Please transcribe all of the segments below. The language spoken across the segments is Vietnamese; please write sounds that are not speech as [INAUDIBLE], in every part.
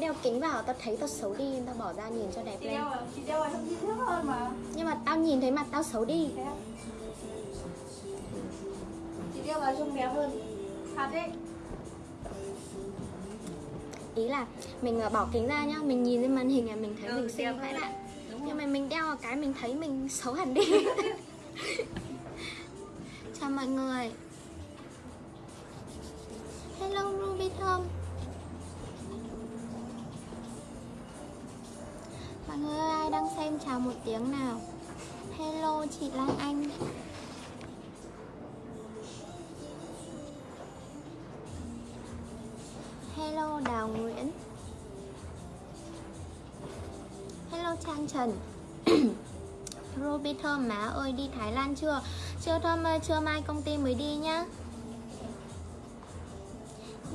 đeo kính vào tao thấy tao xấu đi tao bỏ ra nhìn cho đẹp lên. đeo vào chị đeo vào trông chị thước hơn mà. Nhưng mà tao nhìn thấy mặt tao xấu đi. À? chị đeo vào trông đẹp hơn. Thật đấy. Ý là mình ờ, bỏ kính ra nhá mình nhìn lên màn hình là mình thấy Ừ, mình xinh vãi bạn đúng nhưng mà mình đeo vào cái mình thấy mình xấu hẳn đi. [LAUGHS] Chào mọi người. Hello ruby thơm mọi người ơi, ai đang xem chào một tiếng nào? Hello chị lan anh. Hello đào nguyễn. Hello trang trần. [COUGHS] Ruby Thơm má ơi đi Thái Lan chưa? Chưa Thơm ơi, chưa mai công ty mới đi nhá.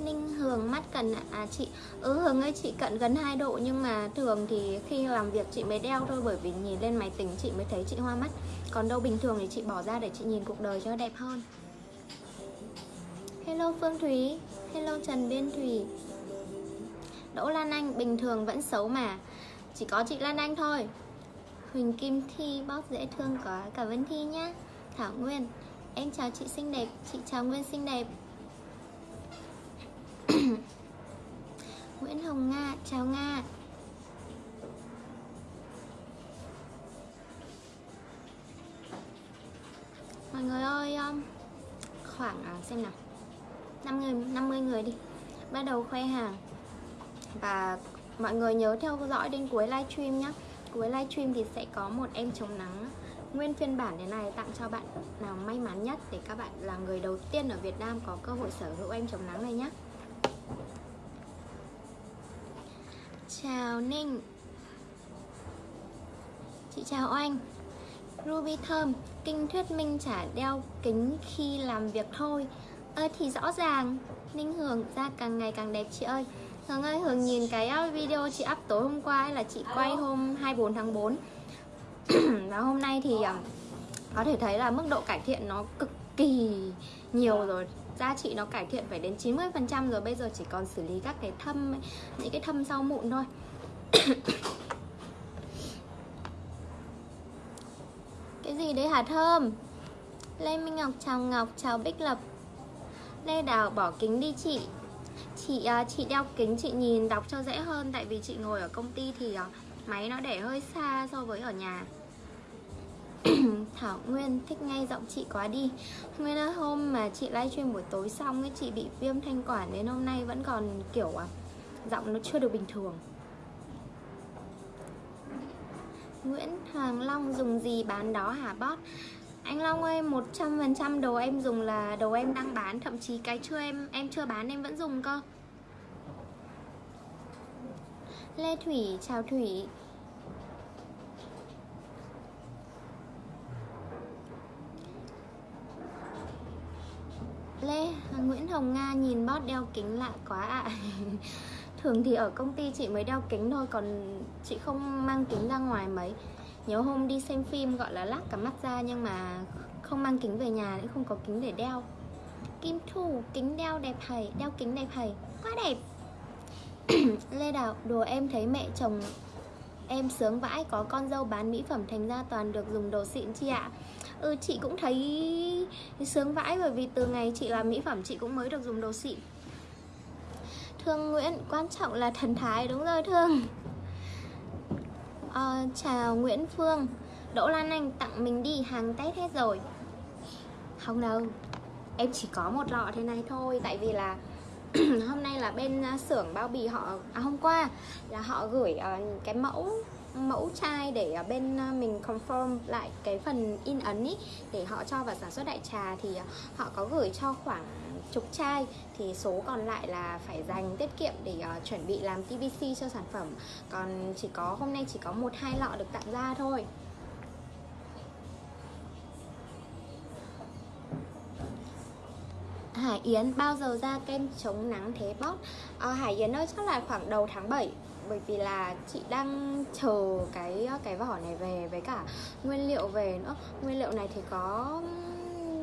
Ninh Hường mắt cận ạ. À chị Ừ Hường ơi, chị cận gần 2 độ, Nhưng mà thường thì khi làm việc chị mới đeo thôi, Bởi vì nhìn lên máy tính chị mới thấy chị hoa mắt. Còn đâu bình thường thì chị bỏ ra để chị nhìn cuộc đời cho đẹp hơn. Hello Phương Thúy, Hello Trần Biên Thủy Đỗ Lan Anh, bình thường vẫn xấu mà. Chỉ có chị Lan Anh thôi. Huỳnh Kim Thi, bóp dễ thương có cả Vân Thi nhá. Thảo Nguyên, Em chào chị xinh đẹp, Chị chào Nguyên xinh đẹp. [COUGHS] Nguyễn Hồng Nga Chào Nga. Mọi người ơi um, Khoảng à, xem nào. 5 người, 50 người đi. Bắt đầu khoe hàng. Và mọi người nhớ theo dõi đến cuối livestream nhé Cuối livestream thì sẽ có một em chống nắng. Nguyên phiên bản thế này tặng cho bạn nào may mắn nhất Để các bạn là người đầu tiên ở Việt Nam có cơ hội sở hữu em chống nắng này nhé Chào Ninh. Chị chào Oanh. Ruby Thơm Kinh thuyết minh chả đeo kính khi làm việc thôi. Ơ thì rõ ràng. Ninh Hường da càng ngày càng đẹp chị ơi. Hường ơi Hường nhìn cái video chị up tối hôm qua ấy là chị quay hôm 24 tháng 4 [CLEARS THROAT] Và hôm nay thì um, có thể thấy là mức độ cải thiện nó cực kỳ nhiều rồi Da chị nó cải thiện phải đến 90% rồi, Bây giờ chỉ còn xử lý các cái thâm Những cái thâm sau mụn thôi. [COUGHS] Cái gì đấy hả Thơm? Lê Minh Ngọc, chào Ngọc, chào Bích Lập. Lê Đào, bỏ kính đi chị. Chị à, chị đeo kính, chị nhìn đọc cho dễ hơn, tại vì chị ngồi ở công ty thì à, máy nó để hơi xa so với ở nhà. [CLEARS THROAT] Thảo Nguyên thích ngay giọng chị quá đi. Nguyên ơi hôm mà chị livestream buổi tối xong ấy chị bị viêm thanh quản đến hôm nay vẫn còn kiểu à, giọng nó chưa được bình thường. Nguyễn Hoàng Long dùng gì bán đó hả bot anh Long ơi 100% đồ em dùng là đồ em đang bán Thậm chí cái chưa em em chưa bán em vẫn dùng cơ. Lê Thủy chào Thủy. Lê. Nguyễn Hồng Nga nhìn bót đeo kính lạ quá ạ. [LAUGHS] Thường thì ở công ty chị mới đeo kính thôi, Còn chị không mang kính ra ngoài mấy. Nhớ hôm đi xem phim gọi là lắc cả mắt ra, Nhưng mà không mang kính về nhà Nên không có kính để đeo. Kim Thu, kính đeo đẹp thầy Đeo kính đẹp thầy Quá đẹp. [CLEARS THROAT] Lê Đào Đùa em thấy mẹ chồng Em sướng vãi, có con dâu bán mỹ phẩm Thành ra toàn được dùng đồ xịn chị ạ. Ừ chị cũng thấy sướng vãi Bởi vì từ ngày chị làm mỹ phẩm Chị cũng mới được dùng đồ xịn. Thương Nguyễn quan trọng là thần thái Đúng rồi Thương. À, chào Nguyễn Phương. Đỗ Lan Anh tặng mình đi hàng Tết hết rồi. Không đâu Em chỉ có một lọ thế này thôi Tại vì là [CLEARS THROAT] hôm nay là bên à, xưởng bao bì họ À hôm qua là họ gửi uh, cái mẫu mẫu chai để bên ờ, mình confirm lại cái phần in ấn ý Để họ cho vào sản xuất đại trà Thì ờ, họ có gửi cho khoảng chục chai. Thì số còn lại là phải dành tiết kiệm để uh, chuẩn bị làm TVC cho sản phẩm. Còn chỉ có hôm nay chỉ có một hai lọ được tặng ra thôi. Hải Yến bao giờ ra kem chống nắng thế bót à, Hải Yến ơi chắc là khoảng đầu tháng 7 bởi vì là chị đang chờ cái cái vỏ này về, với cả nguyên liệu về nữa. Nguyên liệu này thì có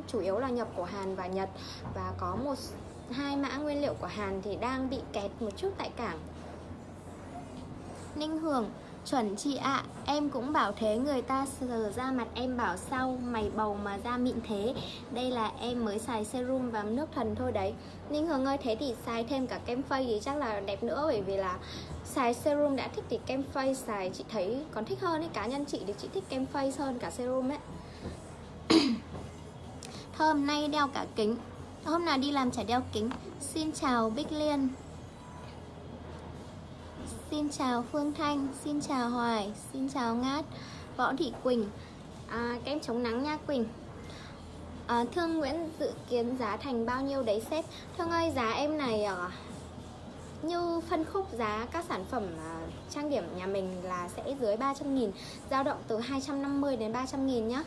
chủ yếu là nhập của Hàn và Nhật. Và có một hai mã nguyên liệu của Hàn thì đang bị kẹt một chút tại cảng. Ninh Hường Chuẩn chị ạ, em cũng bảo thế người ta sờ ra mặt em bảo sau Mày bầu mà da mịn thế? Đây là em mới xài serum và nước thần thôi đấy. Ninh Hường ơi thế thì xài thêm cả kem face thì chắc là đẹp nữa Bởi vì là xài serum đã thích thì kem face xài chị thấy còn thích hơn ấy. Cá nhân chị thì chị thích kem face hơn cả serum ấy. Thơm nay đeo cả kính. Hôm nào đi làm chả đeo kính. Xin chào Bích Liên. Xin chào Phương Thanh Xin chào Hoài Xin chào Ngát Võ Thị Quỳnh. À, Kem chống nắng nha Quỳnh. À, Thương Nguyễn dự kiến giá thành bao nhiêu đấy sếp? Thương ơi giá em này à, Như phân khúc giá các sản phẩm à, trang điểm nhà mình là sẽ dưới 300 nghìn dao động từ 250 đến 300 nghìn nhá.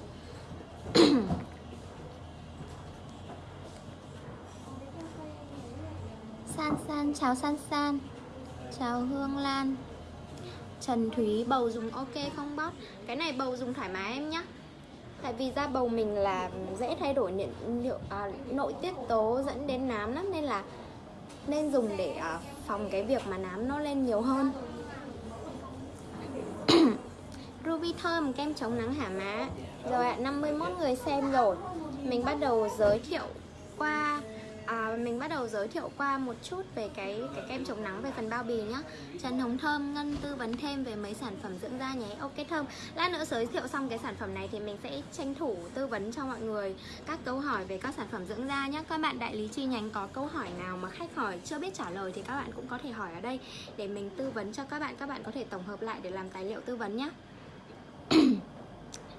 [COUGHS] San San, chào San San. Chào Hương Lan. Trần Thúy bầu dùng ok không bót Cái này bầu dùng thoải mái em nhé Tại vì da bầu mình là dễ thay đổi nhiệt, liệu, à, nội tiết tố dẫn đến nám lắm Nên là nên dùng để à, phòng cái việc mà nám nó lên nhiều hơn. [COUGHS] Ruby thơm kem chống nắng hả má? Rồi ạ, à, 51 người xem rồi. Mình bắt đầu giới thiệu qua à, mình bắt đầu giới thiệu qua một chút về cái cái kem chống nắng về phần bao bì nhá. Trần Hồng Thơm Ngân tư vấn thêm về mấy sản phẩm dưỡng da nhé. Ok Thơm. Lát nữa giới thiệu xong cái sản phẩm này thì mình sẽ tranh thủ tư vấn cho mọi người các câu hỏi về các sản phẩm dưỡng da nhé Các bạn đại lý chi nhánh có câu hỏi nào mà khách hỏi chưa biết trả lời thì các bạn cũng có thể hỏi ở đây để mình tư vấn cho các bạn. Các bạn có thể tổng hợp lại để làm tài liệu tư vấn nhé [COUGHS]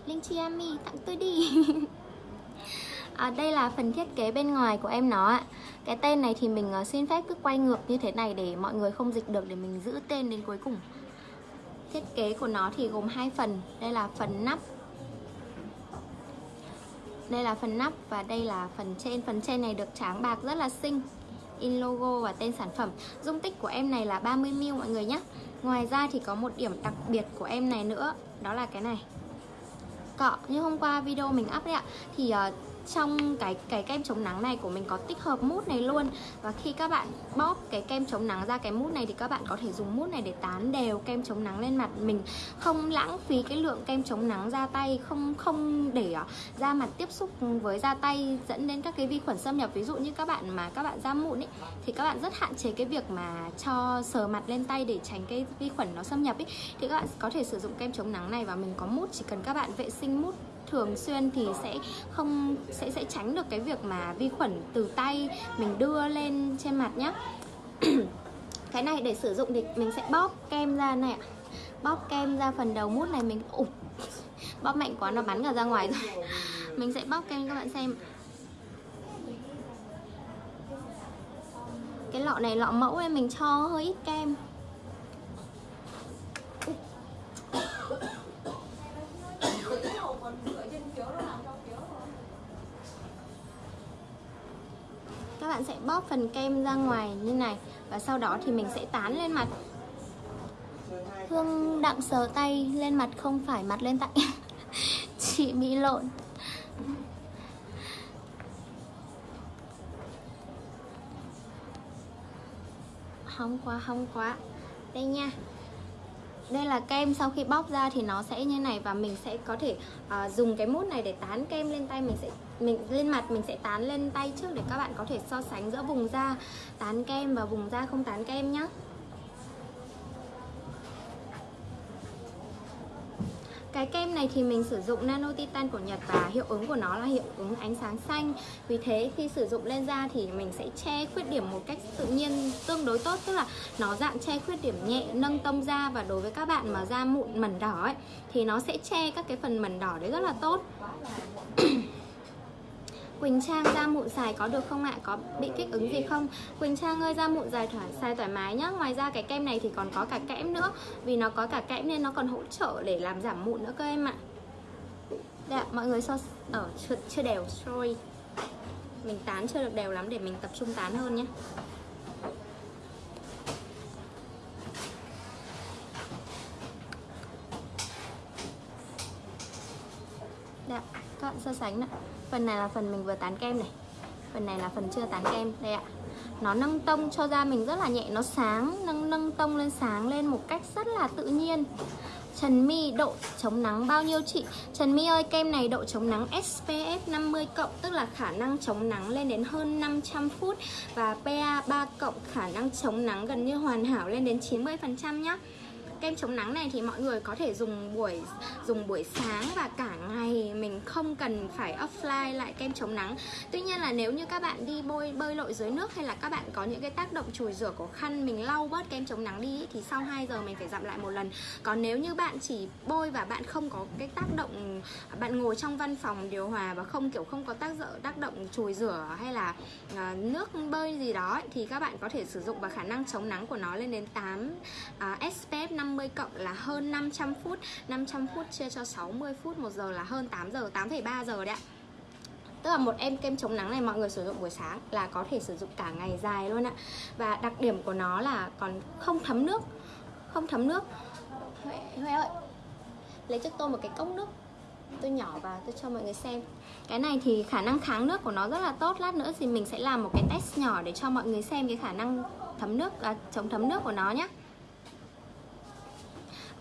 Linh Chi Ami tặng tôi đi. [LAUGHS] à, đây là phần thiết kế bên ngoài của em nó ạ. Cái tên này thì mình ờ, xin phép cứ quay ngược như thế này để mọi người không dịch được để mình giữ tên đến cuối cùng. Thiết kế của nó thì gồm hai phần. Đây là phần nắp. Đây là phần nắp và đây là phần trên. Phần trên này được tráng bạc rất là xinh. In logo và tên sản phẩm. Dung tích của em này là 30ml mọi người nhé. Ngoài ra thì có một điểm đặc biệt của em này nữa. Đó là cái này. Cọ như hôm qua video mình up đấy ạ thì uh, trong cái cái kem chống nắng này của mình có tích hợp mút này luôn. Và khi các bạn bóp cái kem chống nắng ra cái mút này thì các bạn có thể dùng mút này để tán đều kem chống nắng lên mặt mình. Không lãng phí cái lượng kem chống nắng ra tay, không không để à, da mặt tiếp xúc với da tay dẫn đến các cái vi khuẩn xâm nhập. Ví dụ như các bạn mà các bạn da mụn ấy, thì các bạn rất hạn chế cái việc mà cho sờ mặt lên tay để tránh cái vi khuẩn nó xâm nhập ấy. Thì các bạn có thể sử dụng kem chống nắng này và mình có mút, chỉ cần các bạn vệ sinh mút thường xuyên thì sẽ không, sẽ sẽ tránh được cái việc mà vi khuẩn từ tay mình đưa lên trên mặt nhé [CLEARS THROAT] cái này để sử dụng thì mình sẽ bóp kem ra này ạ. Bóp kem ra phần đầu mút này mình ủ bóp mạnh quá, nó bắn cả ra ngoài rồi. [LAUGHS] Mình sẽ bóp kem các bạn xem. Cái lọ này lọ mẫu em mình cho hơi ít kem. Bạn sẽ bóp phần kem ra ngoài như này và sau đó thì mình sẽ tán lên mặt. Hương đặng sờ tay lên mặt không phải mặt lên tay. [LAUGHS] Chị bị lộn. Hóng quá, hóng quá. Đây nha. Đây là kem sau khi bóc ra thì nó sẽ như này và mình sẽ có thể uh, dùng cái mút này để tán kem lên tay mình sẽ mình lên mặt mình sẽ tán lên tay trước để các bạn có thể so sánh giữa vùng da tán kem và vùng da không tán kem nhé Cái kem này thì mình sử dụng nano titan của Nhật và hiệu ứng của nó là hiệu ứng ánh sáng xanh. Vì thế khi sử dụng lên da thì mình sẽ che khuyết điểm một cách tự nhiên tương đối tốt Tức là nó dạng che khuyết điểm nhẹ, nâng tông da. Và đối với các bạn mà da mụn mẩn đỏ ấy Thì nó sẽ che các cái phần mẩn đỏ đấy rất là tốt. Quỳnh Trang da mụn xài có được không ạ? Có bị kích ứng gì không? Quỳnh Trang ơi da mụn dài thoải xài thoải mái nhá. Ngoài ra cái kem này thì còn có cả kẽm nữa. Vì nó có cả kẽm nên nó còn hỗ trợ để làm giảm mụn nữa cơ em ạ. Đây mọi người so ở ờ, chưa, chưa đều, sorry. Mình tán chưa được đều lắm để mình tập trung tán hơn nhé Dạ, các bạn so sánh ạ phần này là phần mình vừa tán kem này. Phần này là phần chưa tán kem. Đây ạ. Nó nâng tông cho da mình rất là nhẹ. Nó sáng nâng nâng tông lên sáng lên một cách rất là tự nhiên. Trần My độ chống nắng bao nhiêu chị? Trần My ơi, kem này độ chống nắng SPF 50 cộng tức là khả năng chống nắng lên đến hơn 500 phút và PA 3 cộng khả năng chống nắng gần như hoàn hảo lên đến 90% nhé kem chống nắng này thì mọi người có thể dùng buổi dùng buổi sáng và cả ngày. Mình không cần phải offline lại kem chống nắng. Tuy nhiên là nếu như các bạn đi bơi bơi lội dưới nước hay là các bạn có những cái tác động chùi rửa của khăn mình lau bớt kem chống nắng đi thì sau 2 giờ mình phải dặm lại một lần. Còn nếu như bạn chỉ bôi và bạn không có cái tác động bạn ngồi trong văn phòng điều hòa và không kiểu không có tác dụng tác động chùi rửa hay là uh, nước bơi gì đó thì các bạn có thể sử dụng và khả năng chống nắng của nó lên đến 8 uh, SPF 50 50 cộng là hơn 500 phút. 500 phút chia cho 60 phút một giờ là hơn 8 giờ 8,3 giờ đấy ạ. Tức là một em kem chống nắng này mọi người sử dụng buổi sáng là có thể sử dụng cả ngày dài luôn ạ. Và đặc điểm của nó là còn không thấm nước Không thấm nước. Huệ, Huệ ơi Lấy cho tôi một cái cốc nước. Tôi nhỏ vào tôi cho mọi người xem. Cái này thì khả năng kháng nước của nó rất là tốt. Lát nữa thì mình sẽ làm một cái test nhỏ để cho mọi người xem cái khả năng thấm nước à, chống thấm nước của nó nhé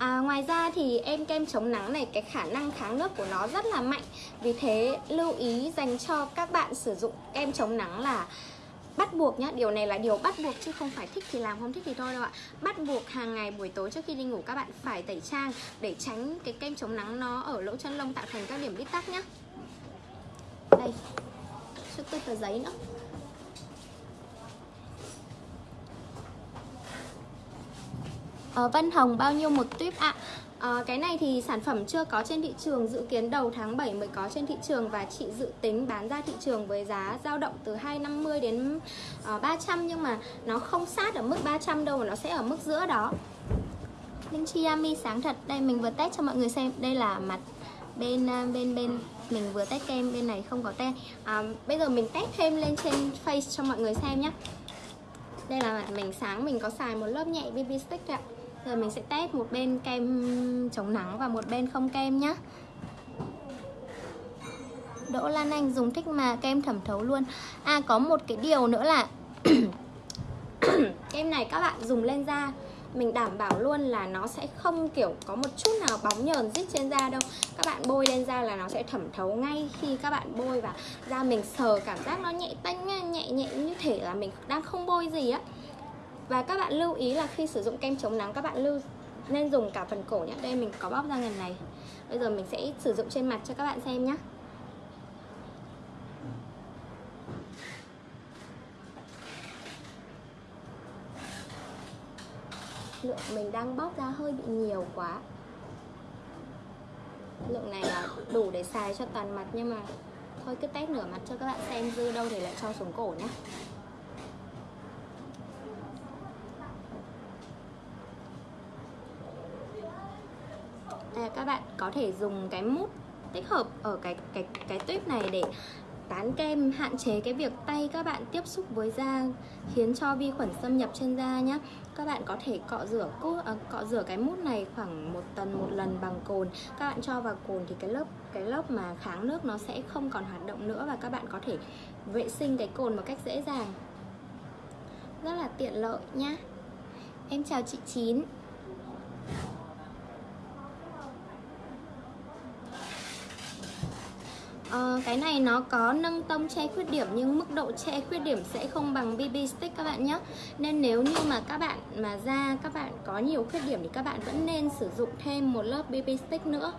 À, ngoài ra thì em kem chống nắng này cái khả năng kháng nước của nó rất là mạnh. Vì thế lưu ý dành cho các bạn sử dụng kem chống nắng là bắt buộc nhá. Điều này là điều bắt buộc chứ không phải thích thì làm không thích thì thôi đâu ạ. Bắt buộc hàng ngày buổi tối trước khi đi ngủ các bạn phải tẩy trang để tránh cái kem chống nắng nó ở lỗ chân lông tạo thành các điểm bít tắc nhá. Đây cho tôi tờ giấy nữa. Ờ, Vân Hồng bao nhiêu một tuyếp ạ? À, cái này thì sản phẩm chưa có trên thị trường Dự kiến đầu tháng 7 mới có trên thị trường Và chị dự tính bán ra thị trường với giá dao động từ 250 đến ờ, uh, 300 Nhưng mà nó không sát ở mức 300 đâu Mà nó sẽ ở mức giữa đó. Linh chi yami sáng thật Đây mình vừa test cho mọi người xem. Đây là mặt bên bên bên mình vừa test kem bên này không có tem à, bây giờ mình test thêm lên trên face cho mọi người xem nhé đây là mặt mình sáng mình có xài một lớp nhẹ BB stick ạ rồi mình sẽ test một bên kem chống nắng và một bên không kem nhé. Đỗ Lan Anh dùng thích mà kem thẩm thấu luôn. À có một cái điều nữa là [COUGHS] Kem này các bạn dùng lên da. Mình đảm bảo luôn là nó sẽ không kiểu có một chút nào bóng nhờn dít trên da đâu. Các bạn bôi lên da là nó sẽ thẩm thấu ngay khi các bạn bôi và da mình sờ cảm giác nó nhẹ tanh nhẹ nhẹ như thể là mình đang không bôi gì á và các bạn lưu ý là khi sử dụng kem chống nắng, các bạn lưu, nên dùng cả phần cổ nhé. Đây, mình có bóp ra ngần này. Bây giờ mình sẽ sử dụng trên mặt cho các bạn xem nhé. Lượng mình đang bóp ra hơi bị nhiều quá. Lượng này là đủ để xài cho toàn mặt, nhưng mà thôi cứ test nửa mặt cho các bạn xem dư đâu để lại cho xuống cổ nhé. Các bạn có thể dùng cái mút tích hợp ở cái cái cái tuyếp này để tán kem hạn chế cái việc tay các bạn tiếp xúc với da khiến cho vi khuẩn xâm nhập trên da nhé các bạn có thể cọ rửa cốt à, cọ rửa cái mút này khoảng một tuần một lần bằng cồn. Các bạn cho vào cồn thì cái lớp cái lớp mà kháng nước nó sẽ không còn hoạt động nữa và các bạn có thể vệ sinh cái cồn một cách dễ dàng. Rất là tiện lợi nhá. Em chào chị chín. Ờ, cái này nó có nâng tông che khuyết điểm nhưng mức độ che khuyết điểm sẽ không bằng BB stick các bạn nhé. Nên nếu như mà các bạn mà da các bạn có nhiều khuyết điểm thì các bạn vẫn nên sử dụng thêm một lớp BB stick nữa.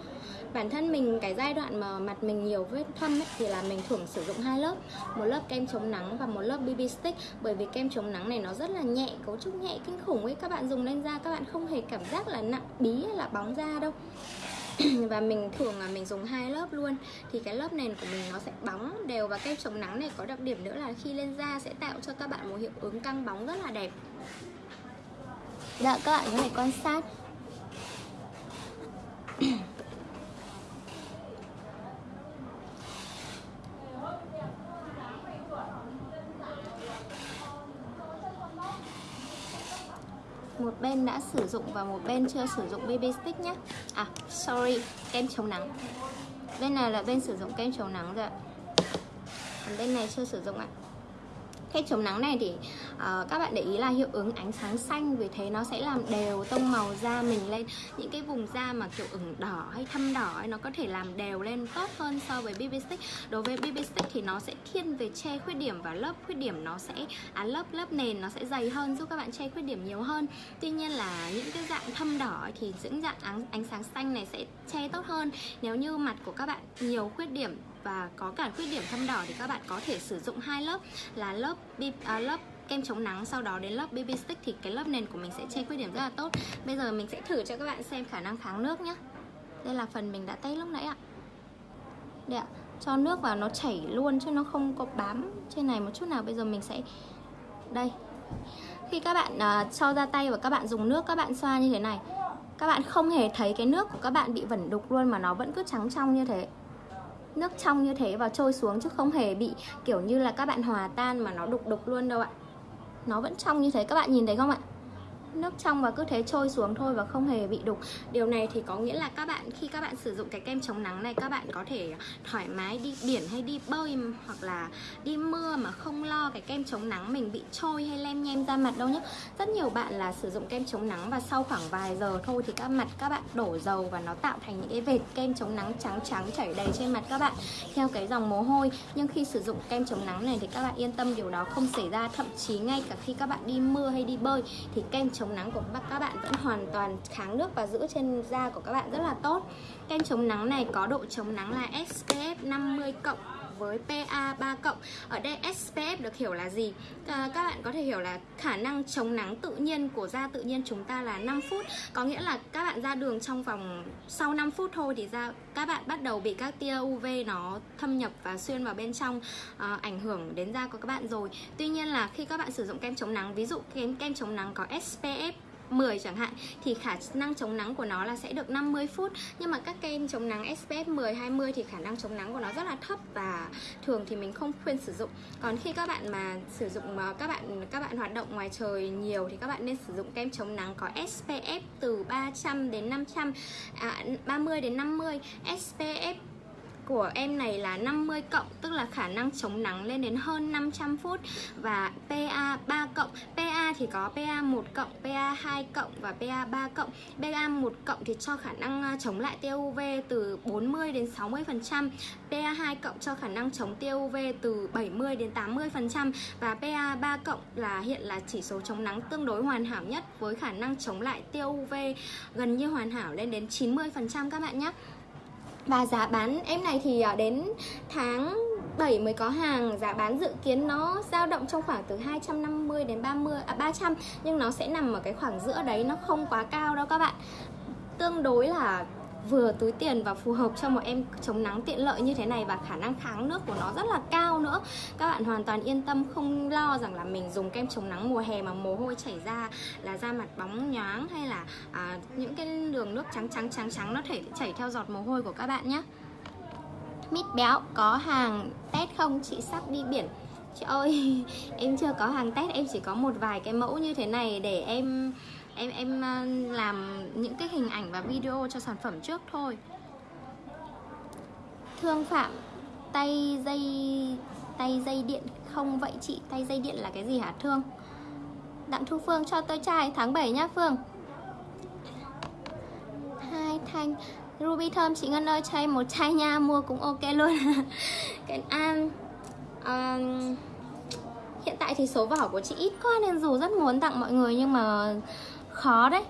Bản thân mình cái giai đoạn mà mặt mình nhiều vết thâm ấy, thì là mình thường sử dụng hai lớp. Một lớp kem chống nắng và một lớp BB stick. Bởi vì kem chống nắng này nó rất là nhẹ, cấu trúc nhẹ kinh khủng ấy. Các bạn dùng lên da các bạn không hề cảm giác là nặng bí hay là bóng da đâu. [CLEARS THROAT] và mình thường là mình dùng hai lớp luôn. Thì cái lớp nền của mình nó sẽ bóng đều và kem chống nắng này có đặc điểm nữa là khi lên da sẽ tạo cho các bạn một hiệu ứng căng bóng rất là đẹp. Dạ các bạn có thể quan sát [CLEARS THROAT] một bên đã sử dụng và một bên chưa sử dụng BB stick nhé À sorry, kem chống nắng. Bên này là bên sử dụng kem chống nắng rồi ạ. Còn bên này chưa sử dụng ạ kem chống nắng này thì uh, các bạn để ý là hiệu ứng ánh sáng xanh vì thế nó sẽ làm đều tông màu da mình lên. Những cái vùng da mà kiểu ửng đỏ hay thâm đỏ ấy, nó có thể làm đều lên tốt hơn so với BB stick. Đối với BB stick thì nó sẽ thiên về che khuyết điểm và lớp khuyết điểm nó sẽ à, lớp lớp nền nó sẽ dày hơn giúp các bạn che khuyết điểm nhiều hơn. Tuy nhiên là những cái dạng thâm đỏ thì những dạng ánh, ánh sáng xanh này sẽ che tốt hơn. Nếu như mặt của các bạn nhiều khuyết điểm và có cả khuyết điểm thâm đỏ thì các bạn có thể sử dụng hai lớp là lớp à, lớp kem chống nắng sau đó đến lớp BB stick thì cái lớp nền của mình sẽ che khuyết điểm rất là tốt. Bây giờ mình sẽ thử cho các bạn xem khả năng kháng nước nhé đây là phần mình đã test lúc nãy ạ. Đây ạ cho nước vào nó chảy luôn chứ nó không có bám trên này một chút nào. Bây giờ mình sẽ đây. Khi các bạn uh, cho ra tay và các bạn dùng nước các bạn xoa như thế này. Các bạn không hề thấy cái nước của các bạn bị vẩn đục luôn mà nó vẫn cứ trắng trong như thế nước trong như thế và trôi xuống chứ không hề bị kiểu như là các bạn hòa tan mà nó đục đục luôn đâu ạ. Nó vẫn trong như thế, các bạn nhìn thấy không ạ? Nước trong và cứ thế trôi xuống thôi và không hề bị đục. Điều này thì có nghĩa là các bạn, khi các bạn sử dụng cái kem chống nắng này, các bạn có thể thoải mái đi biển hay đi bơi hoặc là đi mưa mà không lo cái kem chống nắng mình bị trôi hay lem nhem ra mặt đâu nhé. Rất nhiều bạn là sử dụng kem chống nắng và sau khoảng vài giờ thôi thì các mặt, các bạn đổ dầu và nó tạo thành những cái vệt kem chống nắng trắng trắng chảy đầy trên mặt các bạn, theo cái dòng mồ hôi. Nhưng khi sử dụng kem chống nắng này thì các bạn yên tâm điều đó không xảy ra. Thậm chí ngay cả khi các bạn đi mưa hay đi bơi thì kem chống chống nắng của các bạn vẫn hoàn toàn kháng nước và giữ trên da của các bạn rất là tốt. Kem chống nắng này có độ chống nắng là SPF 50 cộng với PA 3 cộng Ở đây SPF được hiểu là gì? À, các bạn có thể hiểu là khả năng chống nắng tự nhiên của da tự nhiên chúng ta là 5 phút Có nghĩa là các bạn ra đường trong vòng sau 5 phút thôi thì da các bạn bắt đầu bị các tia UV nó thâm nhập và xuyên vào bên trong à, ảnh hưởng đến da của các bạn rồi Tuy nhiên là khi các bạn sử dụng kem chống nắng Ví dụ kem, kem chống nắng có SPF 10 chẳng hạn thì khả năng chống nắng của nó là sẽ được 50 phút. Nhưng mà các kem chống nắng SPF 10 20 thì khả năng chống nắng của nó rất là thấp và thường thì mình không khuyên sử dụng. Còn khi các bạn mà sử dụng các bạn các bạn hoạt động ngoài trời nhiều thì các bạn nên sử dụng kem chống nắng có SPF từ 300 đến 500 à, 30 đến 50 SPF của em này là 50 cộng, tức là khả năng chống nắng lên đến hơn 500 phút. Và PA 3 cộng PA thì có PA 1 cộng PA 2 cộng và PA 3 cộng. PA 1 cộng thì cho khả năng à, chống lại tia UV từ 40 đến 60 phần trăm. PA 2 cộng cho khả năng chống tia UV từ 70 đến 80 phần trăm. Và PA 3 cộng là hiện là chỉ số chống nắng tương đối hoàn hảo nhất với khả năng chống lại tia UV gần như hoàn hảo lên đến 90 phần trăm các bạn nhé và giá bán, em này thì ờ, đến tháng 7 mới có hàng. Giá bán dự kiến nó dao động trong khoảng từ 250 đến 30 à 300 Nhưng nó sẽ nằm ở cái khoảng giữa đấy, Nó không quá cao đâu các bạn. Tương đối là vừa túi tiền và phù hợp cho một em chống nắng tiện lợi như thế này và khả năng kháng nước của nó rất là cao nữa. Các bạn hoàn toàn yên tâm không lo rằng là mình dùng kem chống nắng mùa hè mà mồ hôi chảy ra là da mặt bóng nhoáng hay là à, những cái đường nước trắng trắng trắng trắng nó thể chảy theo giọt mồ hôi của các bạn nhé. Mít béo có hàng test không? Chị sắp đi biển. Chị ơi [LAUGHS] em chưa có hàng test em chỉ có một vài cái mẫu như thế này để em em em ờ, làm những cái hình ảnh và video cho sản phẩm trước thôi. Thương phạm tay dây tay dây điện không vậy chị? Tay dây điện là cái gì hả thương? Đặng thu phương cho tôi chai tháng 7 nhá phương. Hai thanh ruby thơm chị ngân ơi chai một chai nha mua cũng ok luôn. [LAUGHS] Cái An um, hiện tại thì số vỏ của chị ít quá nên dù rất muốn tặng mọi người nhưng mà khó đấy.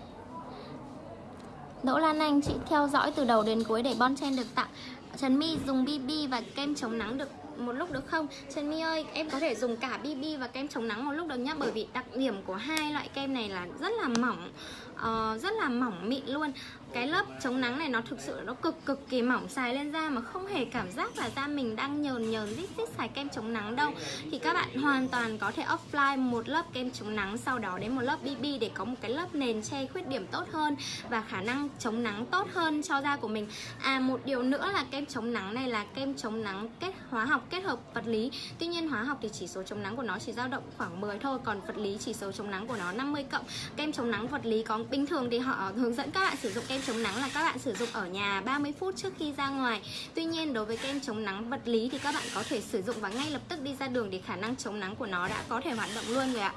Đỗ Lan Anh chị theo dõi từ đầu đến cuối để Bon Chen được tặng. Trần My dùng BB và kem chống nắng được một lúc được không? Trần My ơi, em có thể dùng cả BB và kem chống nắng một lúc được nhá Bởi vì đặc điểm của hai loại kem này là rất là mỏng uh, Rất là mỏng mịn luôn cái lớp chống nắng này nó thực sự nó cực cực kỳ mỏng xài lên da mà không hề cảm giác là da mình đang nhờn nhờn, rít rít xài kem chống nắng đâu. Thì các bạn hoàn toàn có thể apply một lớp kem chống nắng sau đó đến một lớp BB để có một cái lớp nền che khuyết điểm tốt hơn và khả năng chống nắng tốt hơn cho da của mình. À một điều nữa là kem chống nắng này là kem chống nắng kết, hóa học kết hợp vật lý. Tuy nhiên hóa học thì chỉ số chống nắng của nó chỉ dao động khoảng 10 thôi, còn vật lý chỉ số chống nắng của nó 50 cộng. Kem chống nắng vật lý có, bình thường thì họ hướng dẫn các bạn sử dụng kem chống nắng là các bạn sử dụng ở nhà 30 phút trước khi ra ngoài. Tuy nhiên, đối với kem chống nắng vật lý thì các bạn có thể sử dụng và ngay lập tức đi ra đường để khả năng chống nắng của nó đã có thể hoạt động luôn rồi ạ.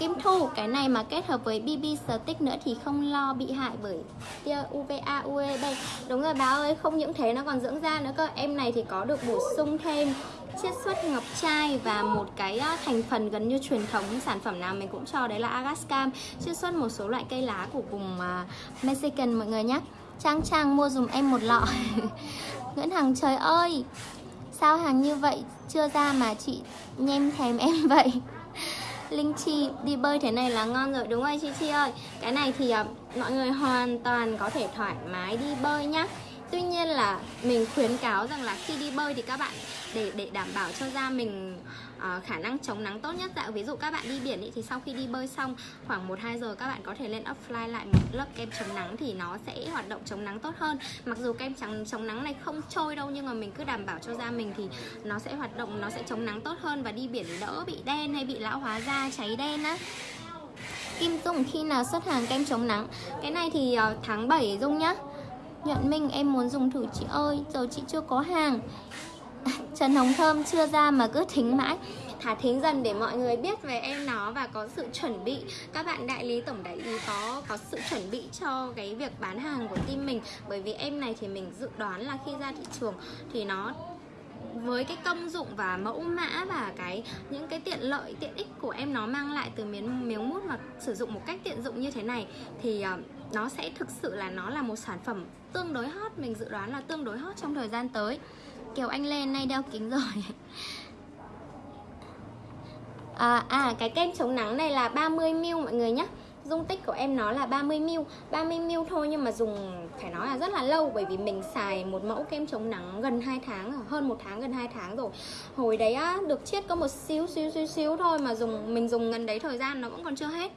Kim Thu, cái này mà kết hợp với BB Stick nữa thì không lo bị hại bởi tia UVA, UVB Đúng rồi bà ơi, không những thế nó còn dưỡng da nữa cơ. Em này thì có được bổ sung thêm chiết xuất ngọc trai và một cái thành phần gần như truyền thống sản phẩm nào mình cũng cho đấy là agascam. Chiết xuất một số loại cây lá của vùng à, Mexican mọi người nhé Trang Trang mua dùm em một lọ. [LAUGHS] Nguyễn Hằng trời ơi! Sao hàng như vậy? Chưa ra mà chị nhem thèm em vậy. Linh Chi đi bơi thế này là ngon rồi Đúng rồi Chi Chi ơi. Cái này thì uh, mọi người hoàn toàn có thể thoải mái đi bơi nhá. Tuy nhiên là mình khuyến cáo rằng là khi đi bơi thì các bạn để để đảm bảo cho da mình uh, khả năng chống nắng tốt nhất. Dạ ví dụ các bạn đi biển ý, thì sau khi đi bơi xong khoảng 1 2 giờ các bạn có thể lên apply lại một lớp kem chống nắng thì nó sẽ hoạt động chống nắng tốt hơn. Mặc dù kem chống chống nắng này không trôi đâu nhưng mà mình cứ đảm bảo cho da mình thì nó sẽ hoạt động nó sẽ chống nắng tốt hơn. Và đi biển đỡ bị đen hay bị lão hóa da cháy đen á. Kim Dung khi nào xuất hàng kem chống nắng? Cái này thì uh, tháng 7 Dung nhá. Nhuận Minh em muốn dùng thử chị ơi. Giờ chị chưa có hàng. Trần Hồng Thơm chưa ra mà cứ thính mãi. Thả thính dần để mọi người biết về em nó và có sự chuẩn bị. Các bạn đại lý tổng đại lý có có sự chuẩn bị cho cái việc bán hàng của team mình. Bởi vì em này thì mình dự đoán là khi ra thị trường thì nó với cái công dụng và mẫu mã và cái những cái tiện lợi tiện ích của em nó mang lại từ miếng miếng mút mà sử dụng một cách tiện dụng như thế này thì uh, nó sẽ thực sự là nó là một sản phẩm tương đối hot mình dự đoán là tương đối hot trong thời gian tới kiểu Anh lên nay đeo kính rồi. À, à cái kem chống nắng này là 30ml mọi người nhé Dung tích của em nó là 30ml 30ml thôi nhưng mà dùng phải nói là rất là lâu Bởi vì mình xài một mẫu kem chống nắng gần 2 tháng Hơn một tháng gần 2 tháng rồi. Hồi đấy á, được chiết có một xíu xíu xíu xíu thôi Mà dùng mình dùng gần đấy thời gian nó cũng còn chưa hết.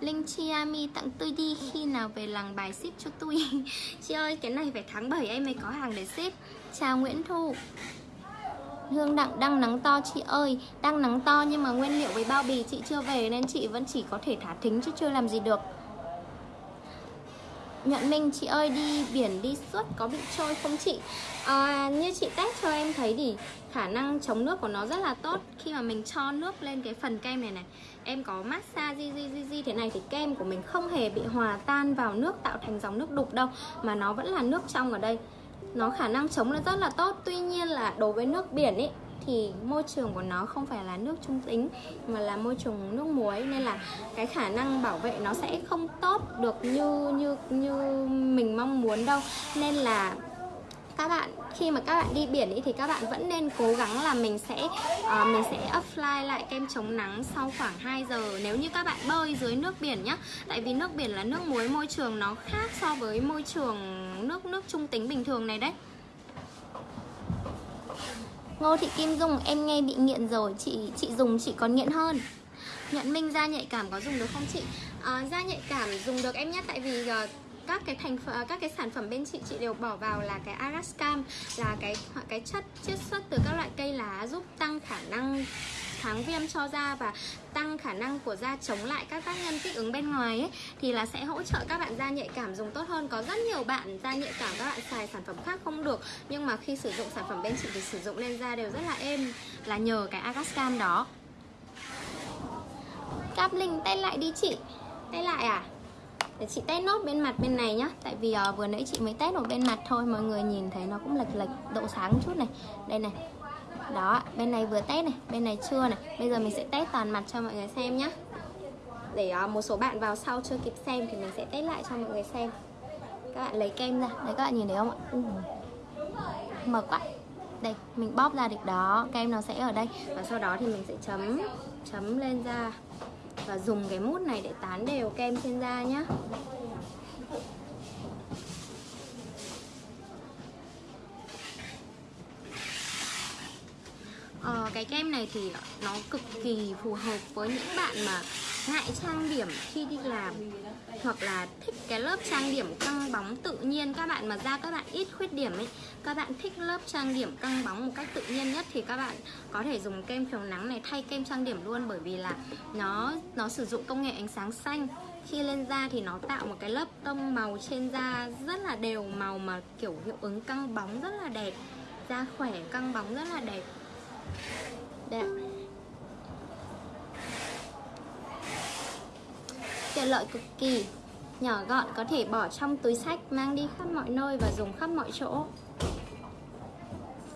Linh Chiami tặng tôi đi khi nào về làng bài ship cho tôi [LAUGHS] Chị ơi cái này phải tháng 7 em mới có hàng để ship. Chào Nguyễn Thu. Hương Đặng đang nắng to chị ơi. Đang nắng to nhưng mà nguyên liệu với bao bì chị chưa về Nên chị vẫn chỉ có thể thả thính chứ chưa làm gì được. Nhuận Minh chị ơi đi biển đi suốt có bị trôi không chị? À, Như chị test cho em thấy thì khả năng chống nước của nó rất là tốt. Khi mà mình cho nước lên cái phần kem này này Em có massage di, di, di, di thế này thì kem của mình không hề bị hòa tan vào nước tạo thành dòng nước đục đâu Mà nó vẫn là nước trong ở đây. Nó khả năng chống là rất là tốt Tuy nhiên là đối với nước biển ấy thì môi trường của nó không phải là nước trung tính mà là môi trường nước muối nên là cái khả năng bảo vệ nó sẽ không tốt được như như như mình mong muốn đâu. Nên là các bạn. Khi mà các bạn đi biển ý, thì các bạn vẫn nên cố gắng là mình sẽ uh, mình sẽ apply lại kem chống nắng sau khoảng 2 giờ. Nếu như các bạn bơi dưới nước biển nhá. Tại vì nước biển là nước muối môi trường nó khác so với môi trường nước nước trung tính bình thường này đấy. Ngô Thị Kim Dung em nghe bị nghiện rồi. Chị chị dùng chị còn nghiện hơn. Nhận Minh da nhạy cảm có dùng được không chị? À, da nhạy cảm dùng được em nhé Tại vì uh, các cái thành phần các cái sản phẩm bên chị chị đều bỏ vào là cái Arascam, là cái cái chất chiết xuất từ các loại cây lá giúp tăng khả năng kháng viêm cho da và tăng khả năng của da chống lại các tác nhân kích ứng bên ngoài ấy. Thì là sẽ hỗ trợ các bạn da nhạy cảm dùng tốt hơn. Có rất nhiều bạn da nhạy cảm, các bạn xài sản phẩm khác không được. Nhưng mà khi sử dụng sản phẩm bên chị thì sử dụng lên da đều rất là êm, là nhờ cái Agascam đó. Cáp Linh, tay lại đi chị. Tay lại à? Để chị test nốt bên mặt bên này nhá. Tại vì uh, vừa nãy chị mới test một bên mặt thôi Mọi người nhìn thấy nó cũng lệch lệch độ sáng chút này. Đây này. Đó, bên này vừa test này, bên này chưa này. Bây giờ mình sẽ test toàn mặt cho mọi người xem nhá. Để uh, một số bạn vào sau chưa kịp xem Thì mình sẽ test lại cho mọi người xem. Các bạn lấy kem ra, đấy các bạn nhìn thấy không ạ? Uh. Mờ quá. Đây, mình bóp ra được đó. Kem nó sẽ ở đây. Và sau đó thì mình sẽ chấm Chấm lên da và dùng cái mút này để tán đều kem trên da nhé Ờ, cái kem này thì nó cực kỳ phù hợp với những bạn mà ngại trang điểm khi đi làm hoặc là thích cái lớp trang điểm căng bóng tự nhiên. Các bạn mà da các bạn ít khuyết điểm ấy các bạn thích lớp trang điểm căng bóng một cách tự nhiên nhất thì các bạn có thể dùng kem chống nắng này thay kem trang điểm luôn, bởi vì là nó nó sử dụng công nghệ ánh sáng xanh. Khi lên da thì nó tạo một cái lớp tông màu trên da rất là đều, màu mà kiểu hiệu ứng căng bóng rất là đẹp. Da khỏe căng bóng rất là đẹp. Đẹp. Tiện lợi cực kỳ. Nhỏ gọn có thể bỏ trong túi sách, Mang đi khắp mọi nơi và dùng khắp mọi chỗ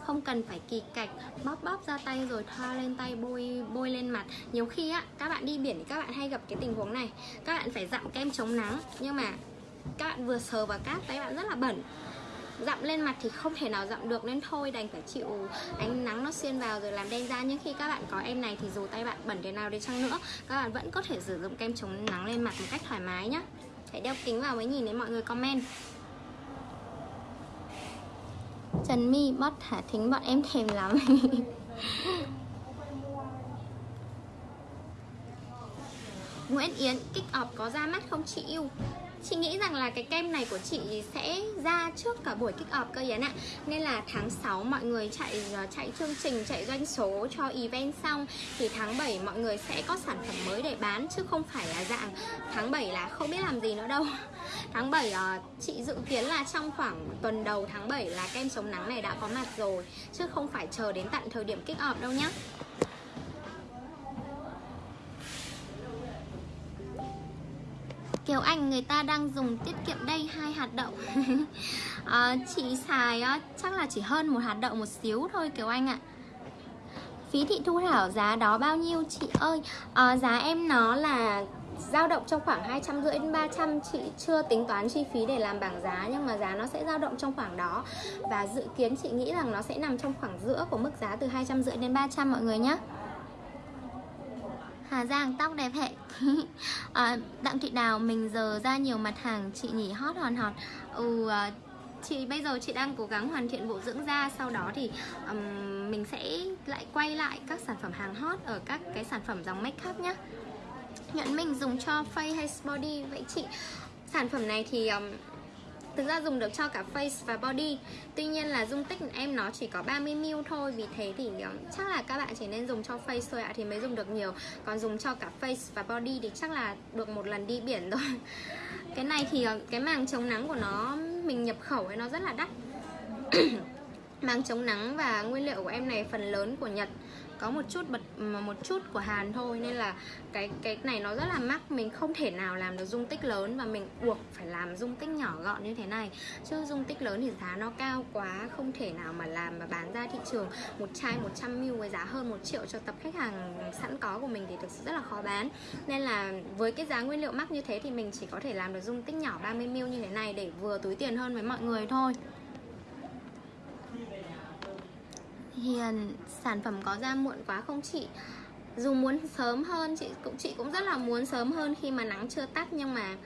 không cần phải kỳ cạch, bóp bóp ra tay rồi thoa lên tay, bôi bôi lên mặt. Nhiều khi á, các bạn đi biển thì các bạn hay gặp cái tình huống này. Các bạn phải dặm kem chống nắng, nhưng mà các bạn vừa sờ vào cát tay bạn rất là bẩn. Dặm lên mặt thì không thể nào dặm được nên thôi, đành phải chịu ánh nắng nó xuyên vào rồi làm đen da. Nhưng khi các bạn có em này thì dù tay bạn bẩn thế nào đi chăng nữa, các bạn vẫn có thể sử dụng kem chống nắng lên mặt một cách thoải mái nhé phải đeo kính vào mới nhìn thấy mọi người comment. Trần My bắt thả thính bọn em thèm lắm. [LAUGHS] Nguyễn Yến kích ọp có ra mắt không chị yêu? Chị nghĩ rằng là cái kem này của chị sẽ ra trước cả buổi kích ọp cơ Yến ạ. Nên là tháng 6 mọi người chạy ờ, chạy chương trình, chạy doanh số cho event xong Thì tháng 7 mọi người sẽ có sản phẩm mới để bán Chứ không phải là dạng tháng 7 là không biết làm gì nữa đâu. Tháng 7 ờ, chị dự kiến là trong khoảng tuần đầu tháng 7 là kem chống nắng này đã có mặt rồi Chứ không phải chờ đến tận thời điểm kích off đâu nhá. Kiều Anh người ta đang dùng tiết kiệm đây hai hạt đậu. À, [LAUGHS] Chị xài á, chắc là chỉ hơn một hạt đậu một xíu thôi Kiều Anh ạ. Phí thị thu thảo giá đó bao nhiêu chị ơi? À, Giá em nó là dao động trong khoảng 250 đến 300 chị chưa tính toán chi phí để làm bảng giá nhưng mà giá nó sẽ dao động trong khoảng đó. Và dự kiến chị nghĩ rằng nó sẽ nằm trong khoảng giữa của mức giá từ 250 đến 300 mọi người nhé Hà Giang tóc đẹp hệ à, [LAUGHS] ờ, Đặng Thị Đào mình giờ ra nhiều mặt hàng chị nhỉ hot hòn hòn ừ, ờ, chị bây giờ chị đang cố gắng hoàn thiện bộ dưỡng da sau đó thì um, mình sẽ lại quay lại các sản phẩm hàng hot ở các cái sản phẩm dòng make up nhé nhẫn mình dùng cho face hay body. Vậy chị sản phẩm này thì um, Thực ra dùng được cho cả face và body. Tuy nhiên là dung tích em nó chỉ có 30ml thôi. Vì thế thì um, chắc là các bạn chỉ nên dùng cho face thôi ạ Thì mới dùng được nhiều. Còn dùng cho cả face và body thì chắc là được một lần đi biển thôi [LAUGHS] Cái này thì uh, cái màng chống nắng của nó Mình nhập khẩu ấy nó rất là đắt. [COUGHS] Màng chống nắng và nguyên liệu của em này phần lớn của Nhật có một chút bật một chút của Hàn thôi, nên là cái cái này nó rất là mắc. Mình không thể nào làm được dung tích lớn và mình buộc phải làm dung tích nhỏ gọn như thế này. Chứ dung tích lớn thì giá nó cao quá, không thể nào mà làm và bán ra thị trường một chai 100ml với giá hơn một triệu cho tập khách hàng sẵn có của mình thì thực sự rất là khó bán. Nên là với cái giá nguyên liệu mắc như thế thì mình chỉ có thể làm được dung tích nhỏ 30ml như thế này để vừa túi tiền hơn với mọi người thôi. Hiền sản phẩm có ra muộn quá không chị? Dù muốn sớm hơn chị cũng chị cũng rất là muốn sớm hơn khi mà nắng chưa tắt nhưng mà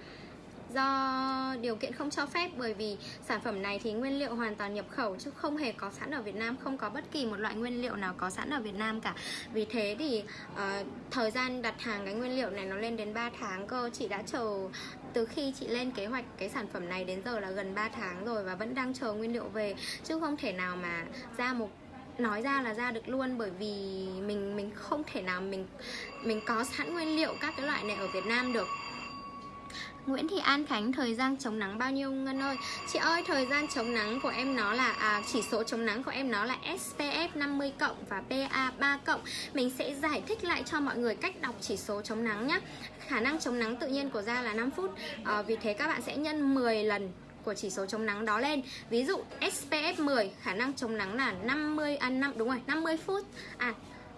do điều kiện không cho phép bởi vì sản phẩm này thì nguyên liệu hoàn toàn nhập khẩu chứ không hề có sẵn ở Việt Nam không có bất kỳ một loại nguyên liệu nào có sẵn ở Việt Nam cả. Vì thế thì uh, thời gian đặt hàng cái nguyên liệu này nó lên đến 3 tháng cơ. Chị đã chờ từ khi chị lên kế hoạch cái sản phẩm này đến giờ là gần 3 tháng rồi và vẫn đang chờ nguyên liệu về. Chứ không thể nào mà ra một nói ra là ra được luôn bởi vì mình mình không thể nào mình mình có sẵn nguyên liệu các cái loại này ở Việt Nam được. Nguyễn Thị An Khánh thời gian chống nắng bao nhiêu Ngân ơi? Chị ơi thời gian chống nắng của em nó là à, Chỉ số chống nắng của em nó là SPF 50 cộng và PA 3 cộng. Mình sẽ giải thích lại cho mọi người cách đọc chỉ số chống nắng nhé Khả năng chống nắng tự nhiên của da là 5 phút. À, Vì thế các bạn sẽ nhân 10 lần của chỉ số chống nắng đó lên. Ví dụ SPF 10 khả năng chống nắng là 50 à 5 đúng rồi 50 phút. À